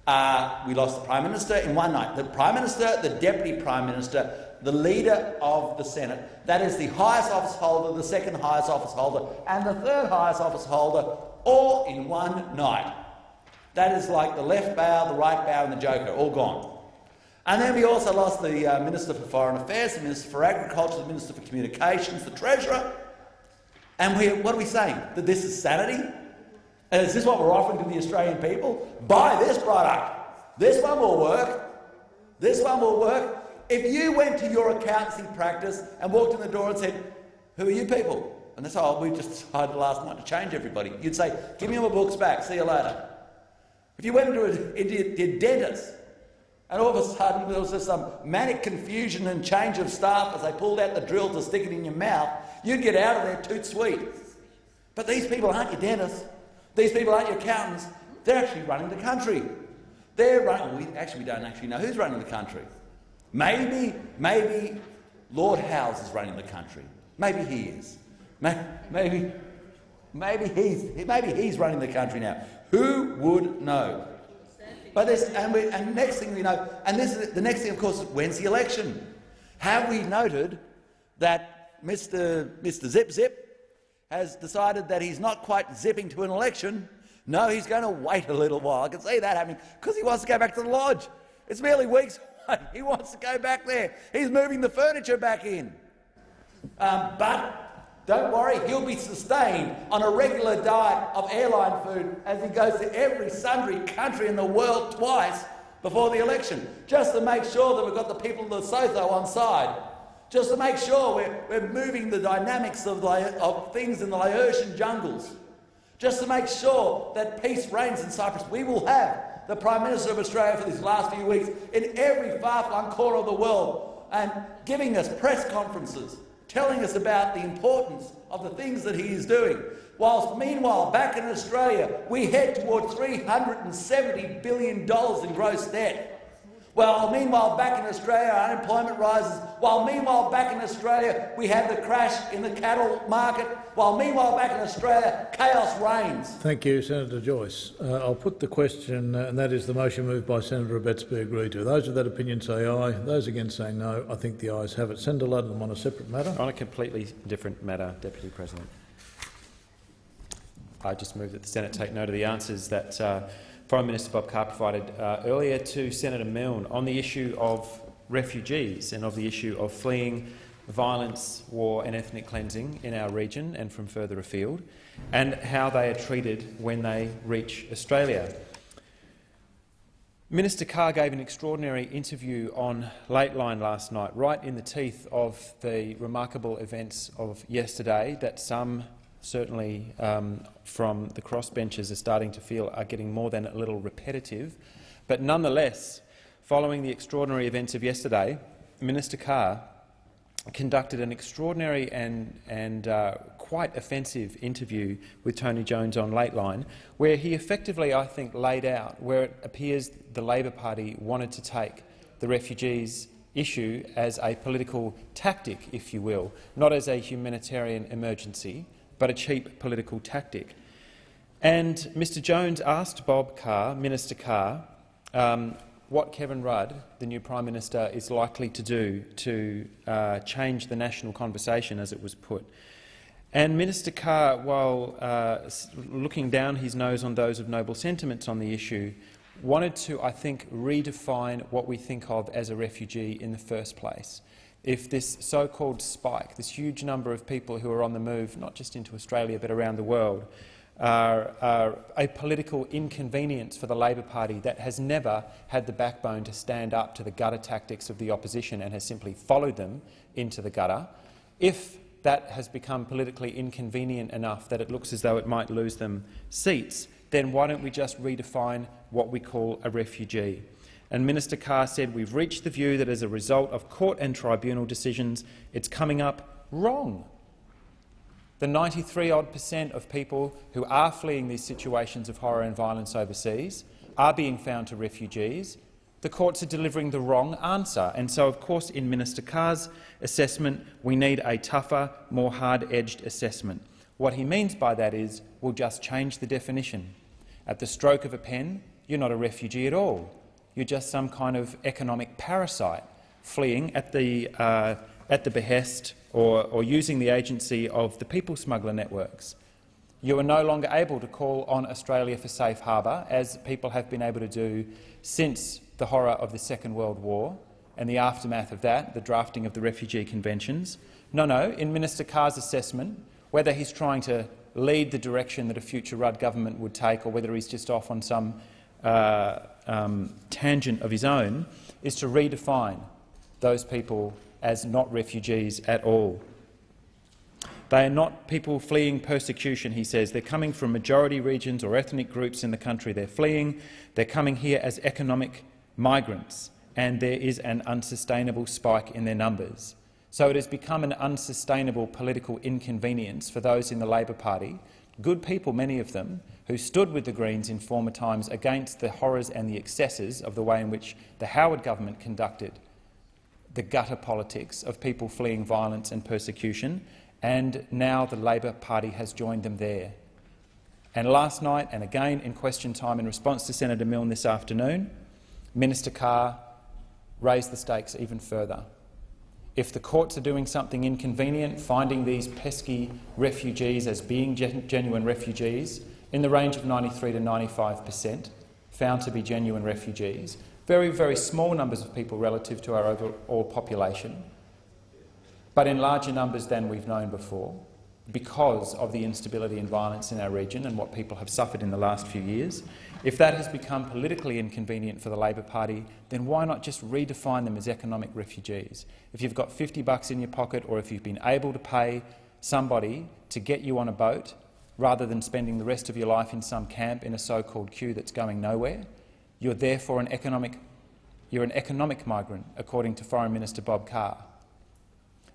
Uh, we lost the Prime Minister in one night. The Prime Minister, the Deputy Prime Minister, the Leader of the Senate, that is the highest office holder, the second highest office holder, and the third highest office holder, all in one night. That is like the left bow, the right bow, and the Joker, all gone. And then we also lost the uh, Minister for Foreign Affairs, the Minister for Agriculture, the Minister for Communications, the Treasurer. And we, what are we saying? That this is sanity? And is this what we're offering to the Australian people? Buy this product. This one will work. This one will work. If you went to your accountancy practice and walked in the door and said, who are you people? And they said, oh, we just decided last night to change everybody. You'd say, give me my books back, see you later. If you went into a, into a dentist and all of a sudden there was just some manic confusion and change of staff as they pulled out the drill to stick it in your mouth, you'd get out of there toot sweet. But these people aren't your dentists. These people aren't your accountants. They're actually running the country. They're running. We, actually, we don't actually know who's running the country. Maybe, maybe Lord Howes is running the country. Maybe he is. Maybe, maybe he's, maybe he's running the country now. Who would know? But this, and, we, and next thing we know, and this is the next thing, of course, when's the election? Have we noted that Mr. Mr. Zip Zip has decided that he's not quite zipping to an election? No, he's going to wait a little while. I can see that happening because he wants to go back to the lodge. It's merely weeks away. He wants to go back there. He's moving the furniture back in. Um, but don't worry, he'll be sustained on a regular diet of airline food as he goes to every sundry country in the world twice before the election, just to make sure that we've got the people of the Lesotho on side, just to make sure we're, we're moving the dynamics of, of things in the Laotian jungles, just to make sure that peace reigns in Cyprus. We will have the Prime Minister of Australia for these last few weeks in every far-flung corner of the world and giving us press conferences telling us about the importance of the things that he is doing. Whilst meanwhile, back in Australia, we head toward $370 billion in gross debt. While meanwhile back in Australia unemployment rises, while meanwhile back in Australia we have the crash in the cattle market, while meanwhile back in Australia chaos reigns. Thank you, Senator Joyce. Uh, I'll put the question, uh, and that is the motion moved by Senator Abetz be agreed to. Those of that opinion say aye. Those against say no. I think the ayes have it. Senator Ludlam on a separate matter. On a completely different matter, Deputy President. I just move that the Senate take note of the answers that uh, Foreign Minister Bob Carr provided uh, earlier to Senator Milne on the issue of refugees and of the issue of fleeing violence, war and ethnic cleansing in our region and from further afield, and how they are treated when they reach Australia. Minister Carr gave an extraordinary interview on Lateline last night, right in the teeth of the remarkable events of yesterday that some certainly um, from the crossbenchers are starting to feel are getting more than a little repetitive. But nonetheless, following the extraordinary events of yesterday, Minister Carr conducted an extraordinary and, and uh, quite offensive interview with Tony Jones on Lateline, where he effectively, I think, laid out where it appears the Labor Party wanted to take the refugees issue as a political tactic, if you will, not as a humanitarian emergency, but a cheap political tactic. And Mr Jones asked Bob Carr, Minister Carr, um, what Kevin Rudd, the new Prime Minister, is likely to do to uh, change the national conversation, as it was put. And Minister Carr, while uh, looking down his nose on those of noble sentiments on the issue, wanted to, I think, redefine what we think of as a refugee in the first place if this so-called spike, this huge number of people who are on the move, not just into Australia but around the world, are, are, a political inconvenience for the Labor Party that has never had the backbone to stand up to the gutter tactics of the opposition and has simply followed them into the gutter, if that has become politically inconvenient enough that it looks as though it might lose them seats, then why don't we just redefine what we call a refugee? And Minister Carr said we've reached the view that as a result of court and tribunal decisions, it's coming up wrong. The 93-odd percent of people who are fleeing these situations of horror and violence overseas are being found to refugees. The courts are delivering the wrong answer, and so, of course, in Minister Carr's assessment, we need a tougher, more hard-edged assessment. What he means by that is we'll just change the definition. At the stroke of a pen, you're not a refugee at all. You're just some kind of economic parasite fleeing at the, uh, at the behest or, or using the agency of the people smuggler networks. You are no longer able to call on Australia for safe harbour, as people have been able to do since the horror of the Second World War and the aftermath of that, the drafting of the refugee conventions. No, no, in Minister Carr's assessment, whether he's trying to lead the direction that a future Rudd government would take or whether he's just off on some uh, um, tangent of his own, is to redefine those people as not refugees at all. They are not people fleeing persecution, he says. They're coming from majority regions or ethnic groups in the country. They're fleeing. They're coming here as economic migrants, and there is an unsustainable spike in their numbers. So it has become an unsustainable political inconvenience for those in the Labor Party, good people, many of them, who stood with the Greens in former times against the horrors and the excesses of the way in which the Howard government conducted the gutter politics of people fleeing violence and persecution, and now the Labor Party has joined them there. And last night, and again in question time in response to Senator Milne this afternoon, Minister Carr raised the stakes even further. If the courts are doing something inconvenient, finding these pesky refugees as being gen genuine refugees, in the range of 93 to 95 per cent found to be genuine refugees, very, very small numbers of people relative to our overall population, but in larger numbers than we've known before because of the instability and violence in our region and what people have suffered in the last few years. If that has become politically inconvenient for the Labor Party, then why not just redefine them as economic refugees? If you've got 50 bucks in your pocket or if you've been able to pay somebody to get you on a boat rather than spending the rest of your life in some camp in a so-called queue that's going nowhere. You're therefore an economic, you're an economic migrant, according to Foreign Minister Bob Carr.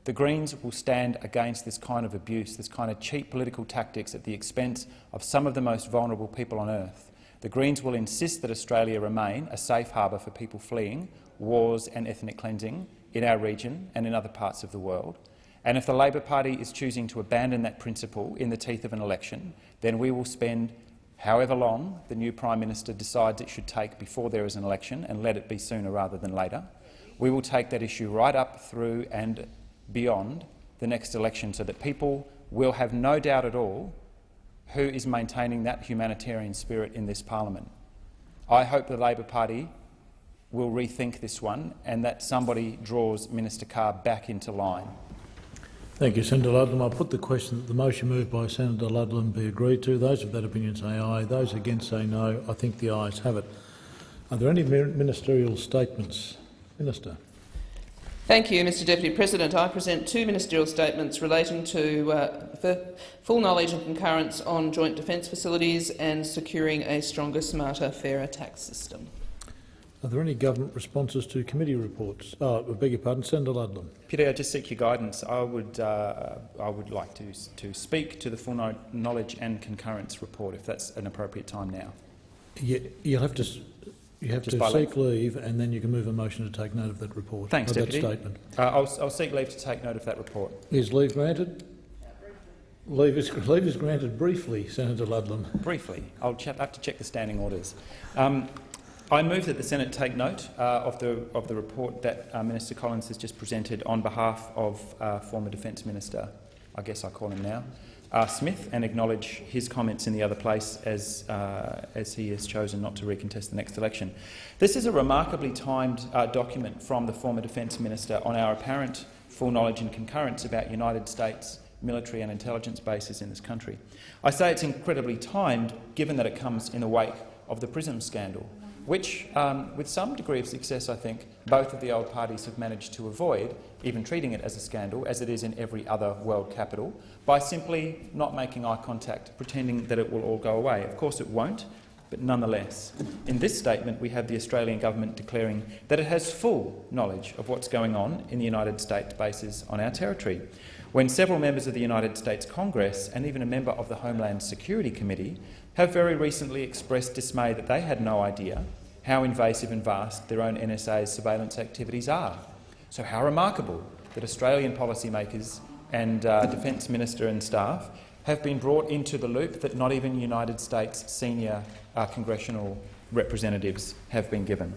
The Greens will stand against this kind of abuse, this kind of cheap political tactics at the expense of some of the most vulnerable people on earth. The Greens will insist that Australia remain a safe harbour for people fleeing wars and ethnic cleansing in our region and in other parts of the world. And if the Labor Party is choosing to abandon that principle in the teeth of an election, then we will spend however long the new Prime Minister decides it should take before there is an election, and let it be sooner rather than later. We will take that issue right up through and beyond the next election so that people will have no doubt at all who is maintaining that humanitarian spirit in this parliament. I hope the Labor Party will rethink this one and that somebody draws Minister Carr back into line. Thank you, Senator Ludlam. I'll put the question that the motion moved by Senator Ludlam be agreed to. Those of that opinion say aye. Those against say no. I think the ayes have it. Are there any ministerial statements? Minister. Thank you, Mr Deputy President. I present two ministerial statements relating to uh, full knowledge and concurrence on joint defence facilities and securing a stronger, smarter, fairer tax system. Are there any government responses to committee reports? Oh, I beg your pardon, Senator Ludlam. Peter, I just seek your guidance. I would, uh, I would like to, to speak to the full knowledge and concurrence report, if that's an appropriate time now. You, you'll have to you have to seek leave. leave, and then you can move a motion to take note of that report. Thanks, Deputy. That statement. Uh, I'll, I'll seek leave to take note of that report. Is leave granted? Leave is, leave is granted briefly, Senator Ludlam. Briefly. I'll have to check the standing orders. Um, I move that the Senate take note uh, of, the, of the report that uh, Minister Collins has just presented on behalf of uh, former Defence Minister, I guess I call him now, uh, Smith, and acknowledge his comments in the other place as, uh, as he has chosen not to recontest the next election. This is a remarkably timed uh, document from the former Defence Minister on our apparent full knowledge and concurrence about United States military and intelligence bases in this country. I say it's incredibly timed, given that it comes in the wake of the PRISM scandal, which, um, with some degree of success, I think, both of the old parties have managed to avoid, even treating it as a scandal, as it is in every other world capital, by simply not making eye contact, pretending that it will all go away. Of course it won't, but nonetheless. In this statement, we have the Australian government declaring that it has full knowledge of what's going on in the United States bases on our territory, when several members of the United States Congress and even a member of the Homeland Security Committee have very recently expressed dismay that they had no idea how invasive and vast their own NSA's surveillance activities are. So how remarkable that Australian policymakers and uh, Defence Minister and staff have been brought into the loop that not even United States senior uh, congressional representatives have been given.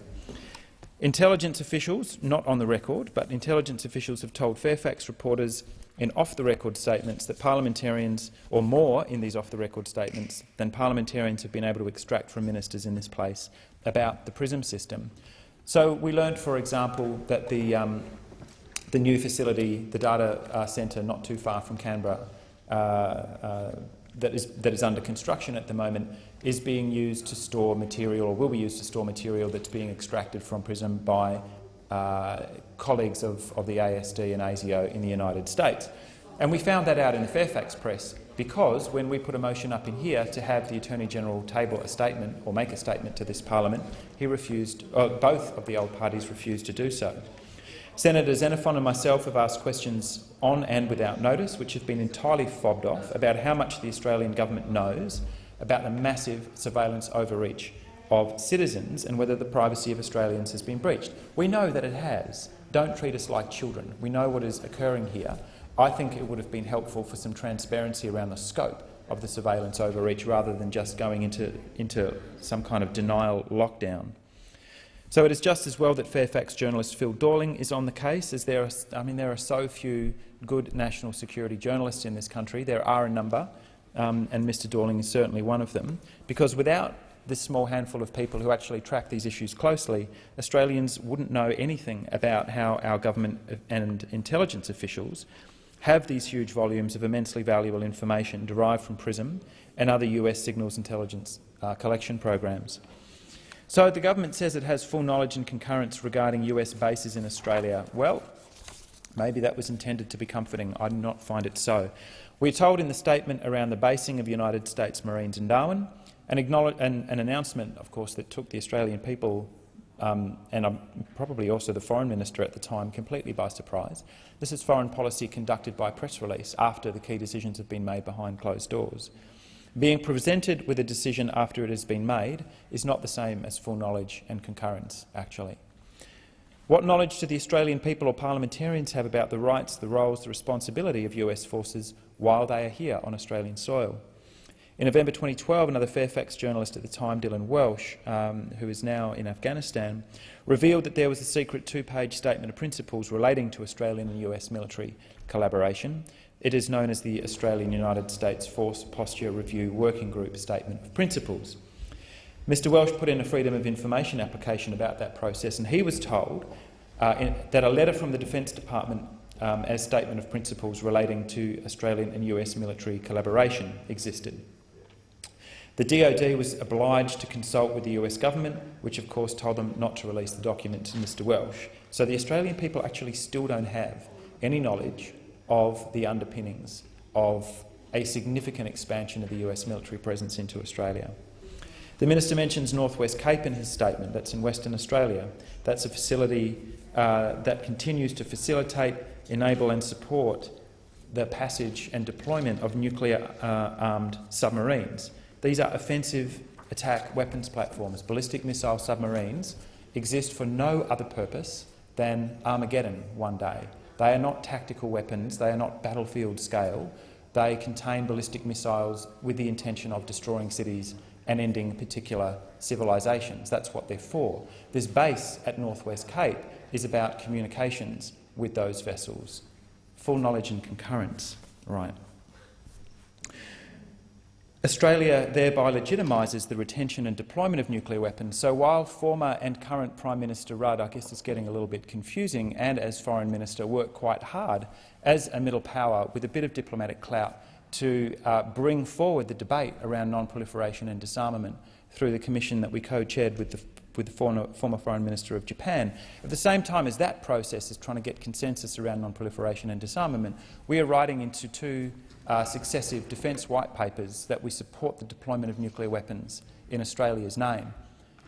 Intelligence officials, not on the record, but intelligence officials have told Fairfax reporters in off-the-record statements that parliamentarians, or more in these off-the-record statements than parliamentarians have been able to extract from ministers in this place about the PRISM system. So we learned, for example, that the, um, the new facility, the data uh, centre not too far from Canberra, uh, uh, that, is, that is under construction at the moment, is being used to store material, or will be used to store material that's being extracted from PRISM by uh, colleagues of, of the ASD and ASIO in the United States. And we found that out in the Fairfax press because when we put a motion up in here to have the Attorney-General table a statement or make a statement to this parliament, he refused, uh, both of the old parties refused to do so. Senator Xenophon and myself have asked questions on and without notice, which have been entirely fobbed off, about how much the Australian government knows about the massive surveillance overreach of citizens and whether the privacy of Australians has been breached. We know that it has. Don't treat us like children. We know what is occurring here. I think it would have been helpful for some transparency around the scope of the surveillance overreach rather than just going into, into some kind of denial lockdown. So it is just as well that Fairfax journalist Phil Dorling is on the case, as there are, I mean, there are so few good national security journalists in this country. There are a number, um, and Mr Dorling is certainly one of them, because without this small handful of people who actually track these issues closely, Australians wouldn't know anything about how our government and intelligence officials have these huge volumes of immensely valuable information derived from PRISM and other US signals intelligence uh, collection programs. So the government says it has full knowledge and concurrence regarding US bases in Australia. Well, maybe that was intended to be comforting. I do not find it so. We're told in the statement around the basing of United States Marines in Darwin an, an, an announcement, of course, that took the Australian people um, and um, probably also the foreign minister at the time completely by surprise. This is foreign policy conducted by press release after the key decisions have been made behind closed doors. Being presented with a decision after it has been made is not the same as full knowledge and concurrence, actually. What knowledge do the Australian people or parliamentarians have about the rights, the roles, the responsibility of US forces while they are here on Australian soil? In November 2012, another Fairfax journalist at the time, Dylan Welch, um, who is now in Afghanistan, revealed that there was a secret two-page statement of principles relating to Australian and US military collaboration. It is known as the Australian United States Force Posture Review Working Group Statement of Principles. Mr Welch put in a Freedom of Information application about that process, and he was told uh, in, that a letter from the Defence Department um, as statement of principles relating to Australian and US military collaboration existed. The DoD was obliged to consult with the US government, which of course told them not to release the document to Mr Welch. So the Australian people actually still don't have any knowledge of the underpinnings of a significant expansion of the US military presence into Australia. The minister mentions Northwest Cape in his statement. That's in Western Australia. That's a facility uh, that continues to facilitate, enable and support the passage and deployment of nuclear-armed uh, submarines. These are offensive attack weapons platforms. Ballistic missile submarines exist for no other purpose than Armageddon one day. They are not tactical weapons, they are not battlefield scale. They contain ballistic missiles with the intention of destroying cities and ending particular civilisations. That's what they're for. This base at Northwest Cape is about communications with those vessels. Full knowledge and concurrence. Right. Australia thereby legitimises the retention and deployment of nuclear weapons. So while former and current Prime Minister Rudd, I guess it's getting a little bit confusing, and as Foreign Minister worked quite hard as a middle power with a bit of diplomatic clout to uh, bring forward the debate around non-proliferation and disarmament through the commission that we co-chaired with the, with the former, former Foreign Minister of Japan. At the same time as that process is trying to get consensus around non-proliferation and disarmament, we are riding into two uh, successive defence white papers that we support the deployment of nuclear weapons in Australia's name.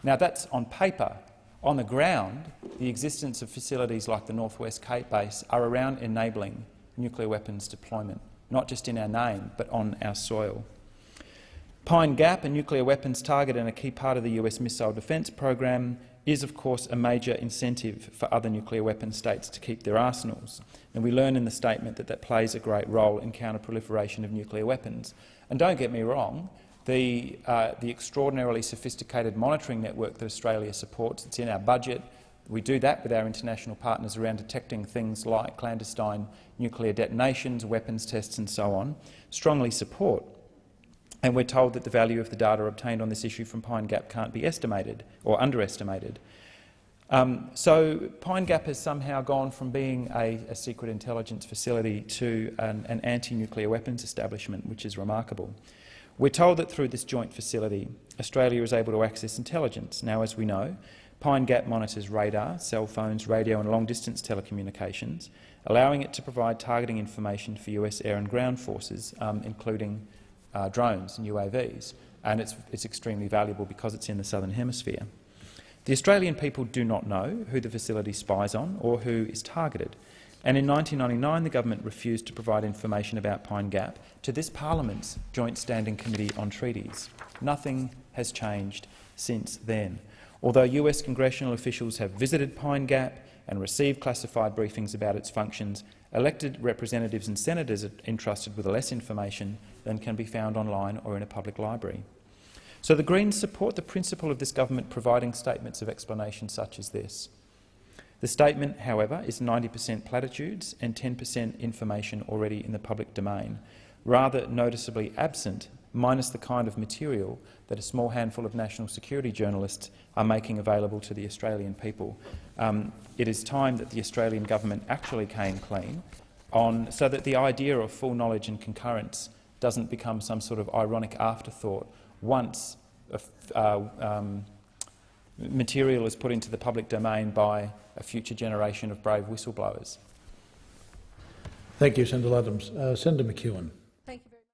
Now, that's on paper. On the ground, the existence of facilities like the Northwest Cape Base are around enabling nuclear weapons deployment, not just in our name, but on our soil. Pine Gap, a nuclear weapons target and a key part of the US missile defence program, is of course a major incentive for other nuclear weapon states to keep their arsenals. And we learn in the statement that that plays a great role in counter-proliferation of nuclear weapons. And don't get me wrong, the, uh, the extraordinarily sophisticated monitoring network that Australia supports, it's in our budget, we do that with our international partners around detecting things like clandestine nuclear detonations, weapons tests and so on, strongly support. And we're told that the value of the data obtained on this issue from Pine Gap can't be estimated or underestimated. Um, so Pine Gap has somehow gone from being a, a secret intelligence facility to an, an anti-nuclear weapons establishment, which is remarkable. We're told that through this joint facility, Australia is able to access intelligence. Now, as we know, Pine Gap monitors radar, cell phones, radio and long-distance telecommunications, allowing it to provide targeting information for US air and ground forces, um, including uh, drones and UAVs, and it's, it's extremely valuable because it's in the Southern Hemisphere. The Australian people do not know who the facility spies on or who is targeted, and in 1999 the government refused to provide information about Pine Gap to this parliament's Joint Standing Committee on Treaties. Nothing has changed since then. Although US congressional officials have visited Pine Gap and received classified briefings about its functions, elected representatives and senators are entrusted with less information than can be found online or in a public library. So the Greens support the principle of this government providing statements of explanation such as this. The statement, however, is 90 per cent platitudes and 10 per cent information already in the public domain, rather noticeably absent, minus the kind of material that a small handful of national security journalists are making available to the Australian people. Um, it is time that the Australian government actually came clean on, so that the idea of full knowledge and concurrence doesn't become some sort of ironic afterthought once uh, um, material is put into the public domain by a future generation of brave whistleblowers. Thank you, Senator Adams. Uh, Senator McEwen.